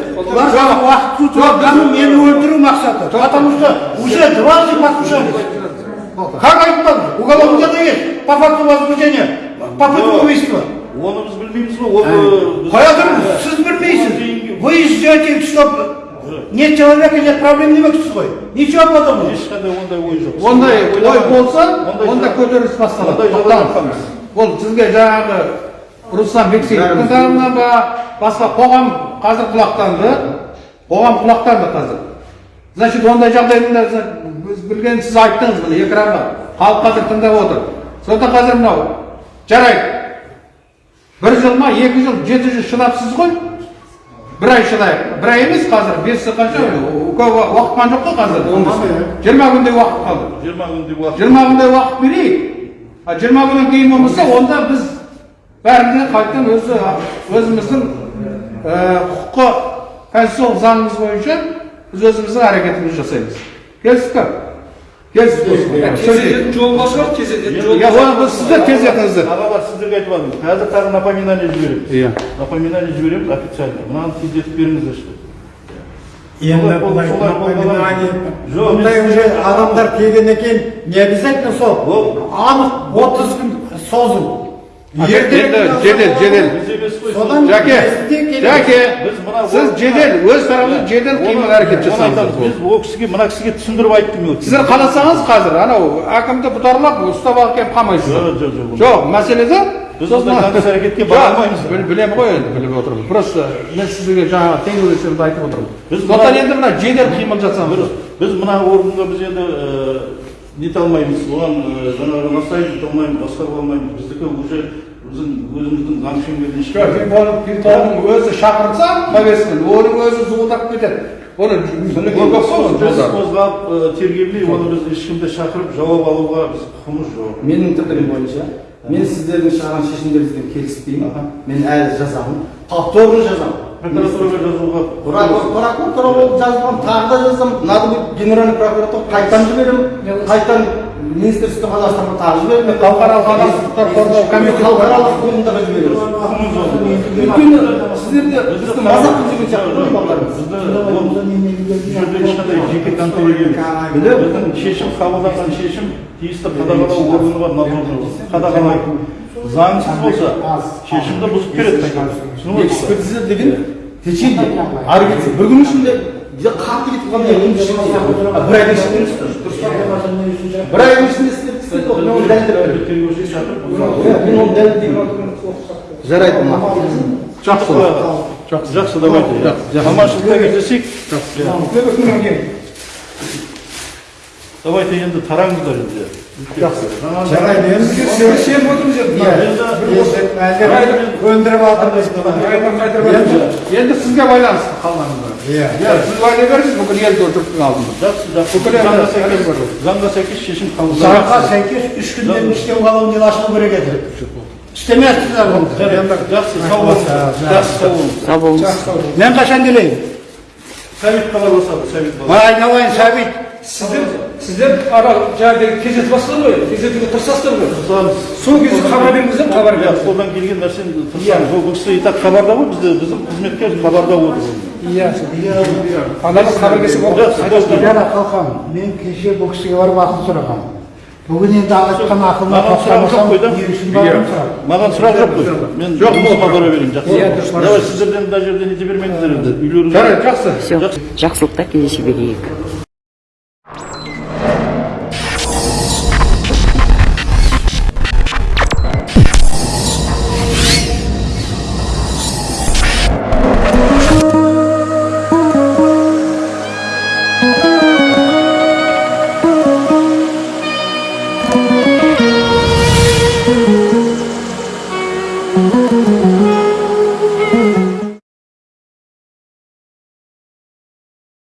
Speaker 11: мені өлтіру мақсаты потому что уже дважды послушались как айтпады уголовное дело есть по факту возбуждения попытка убийства
Speaker 9: оны біз білмейміз ғой ол
Speaker 11: қоя тұрыңыз сіз білмейсіз вы ждете что нет человека нет проблем демексіз ғой ничего подобного
Speaker 9: ешқандай ондай ой жоқ
Speaker 3: ондай ой болса онда көтеріліс басталады ол сізге жаңағы руслан бексейітовтің тарапынан ба басқа қоғам қазір құлақтанды қоғам құлақтанды қазір значит ондай жағдайда біз білген сіз айттыңыз міне экранға халық қазір тыңдап отыр сондықтан қазір мынау жарайды бір жыл ма екі жыл жеті жыл шыдапсыз ғой бір ай шыдайық бір ай емес қазір бес қанша көп уақыт қалған жоқ қой қазір жиырма күндей уақыт қалды
Speaker 9: жиырма күндей уақыт
Speaker 3: жиырма күндей уақыт берейік а жиырма күннен кейін болмаса онда біз бәріне қайтадан өзі өзіміздің құқыққа конституциялық заңымыз бойынша біз өзіміздің әрекетімізді жасаймыз. Келістік тездететін жол бар шығар тездететін жол иә оны сіздер тездетіңіздер
Speaker 9: ағалар сіздерге айтып жатырмын қазір тағы напоминание жібереміз
Speaker 3: иә
Speaker 9: напоминание жібереміз официально мынаны тездетіп беріңіздерші Жоқ,
Speaker 8: бұндай
Speaker 9: мен-
Speaker 8: уже адамдар келгеннен кейін не обязательно сол
Speaker 9: Ол-
Speaker 8: анық отыз күн созу
Speaker 3: жедел жедел жәке жәке сіз жедел өз тарапыңыздан жедел қимыл әрекет жасаңыз
Speaker 9: біз ол кісіге мына кісіге түсіндіріп айттым мен
Speaker 3: сіздер қаласаңыз қазір анау әкімді бұтарлап ұстап алып келіп қамайсыздар
Speaker 9: жоқ жоқ жоқ
Speaker 3: жоқ мәселеде
Speaker 9: Біз заңсыз әрекетке бара алмаймыз.
Speaker 3: Білемін ғой енді біліп отырмын просто мен сізге жаңағы теңеулесемді айтып отырмын
Speaker 9: Біз
Speaker 3: сондықтан енді мына жедел қимыл жасаңыз
Speaker 9: біз мына органға біз енді нете алмаймыз оған жаңағы настаивать ете алмаймыз алмаймыз біздікі уже біздің өзіміздің заң шеңберінен
Speaker 3: жоқ телефонның өзі шақырса повестканы оның өзі зуылдап кетеді. Оны
Speaker 9: біз қозғап ы, тергеуге оны біз ешкімді шақырып жауап алуға біз құқығымыз жоқ.
Speaker 5: Менің пікірім бойынша мен сіздердің шығарған шешімдеріңізбен келіспеймін. Мен әлі жазамын. Повторно жазамын.
Speaker 9: Прокуратураға жазуға
Speaker 5: прокуратура болып жазған тағы да жазамын надо будет генеральный прокуратура. Қайтадан жіберемін қайтадан министерство қазақстанға тағы жіберемін
Speaker 3: халықаралық қорғау комитеті
Speaker 5: халықаралық жібереміз. Өйткені сіздерде бізді мазақ қылып жүрген сияқты ғой балаларыңыз
Speaker 9: бұл жерде ешқандай жеке контора емес біздің шешім қабылданған шешім тиісті қадағалау органы бар надзорный орган қадағалайды заңсыз болса шешімді бұзып береді
Speaker 5: экспертиза деген течение ары кетсе бір күн ішінде қатты кетіп а бір айдың ішінде бір айдың ішінде істеп мен оны дәлелдеп Иә, мен оны дәлелдеймін жарайды. Маған
Speaker 9: жақсы. Жақсы. Жақсы. Давайте. Аманшылықта кездесейік. Давайте енді тараңыздар енді.
Speaker 8: Жарайды. Енді
Speaker 7: сеніп отырмыз енді
Speaker 3: сізге байланысты қалғанында
Speaker 8: иә.
Speaker 3: Иә сіз уәде беріңіз. Бүкіл елді жұрттың алдында
Speaker 9: жақсы жақсы.
Speaker 3: Бүкіл
Speaker 9: заңға сәйкес заңға шешім
Speaker 2: заңға
Speaker 9: қабылданады
Speaker 2: сәйкес үш күннен істеу колониялы ашылу керек еді? Істемепсіздер оны
Speaker 9: жақсы сау болыңыз жақсы сау болыңыз
Speaker 1: сау болыңыз
Speaker 2: мен қашан келейін
Speaker 9: сәбит хабарласады сәбит хабарласады
Speaker 2: айналайын сәбит
Speaker 7: сіздер сіздер ана жаңағы кездесіп бастыңыз ғой кездесуге тырысасыздар ғой сол кезде хабар беріңіздер хабар
Speaker 9: иә
Speaker 7: беріңіздер
Speaker 9: қолдан келген нәрсені тырысамыз ол кісі и так хабарда ғой бізде біздің қызметкер хабарда отыр
Speaker 7: иә ананың хабар келсе болды
Speaker 9: жақсы
Speaker 2: жара қалқам мен кеше бұл кісіге барып ақыл сұрағанмын бүгін енді айтқан ақылына
Speaker 9: маған сұрақ жоқ қой да
Speaker 2: не үшін бардым сұрақ
Speaker 9: маған сұрақ жоқ қой мен
Speaker 3: Жоқ,
Speaker 9: жұмысыма бара берейін жақсы давай сіздерден мына жерде нете бермеңіздер енді үйлеріңізге
Speaker 3: жарайды жақсы
Speaker 1: все жақсылықта кездесе берейік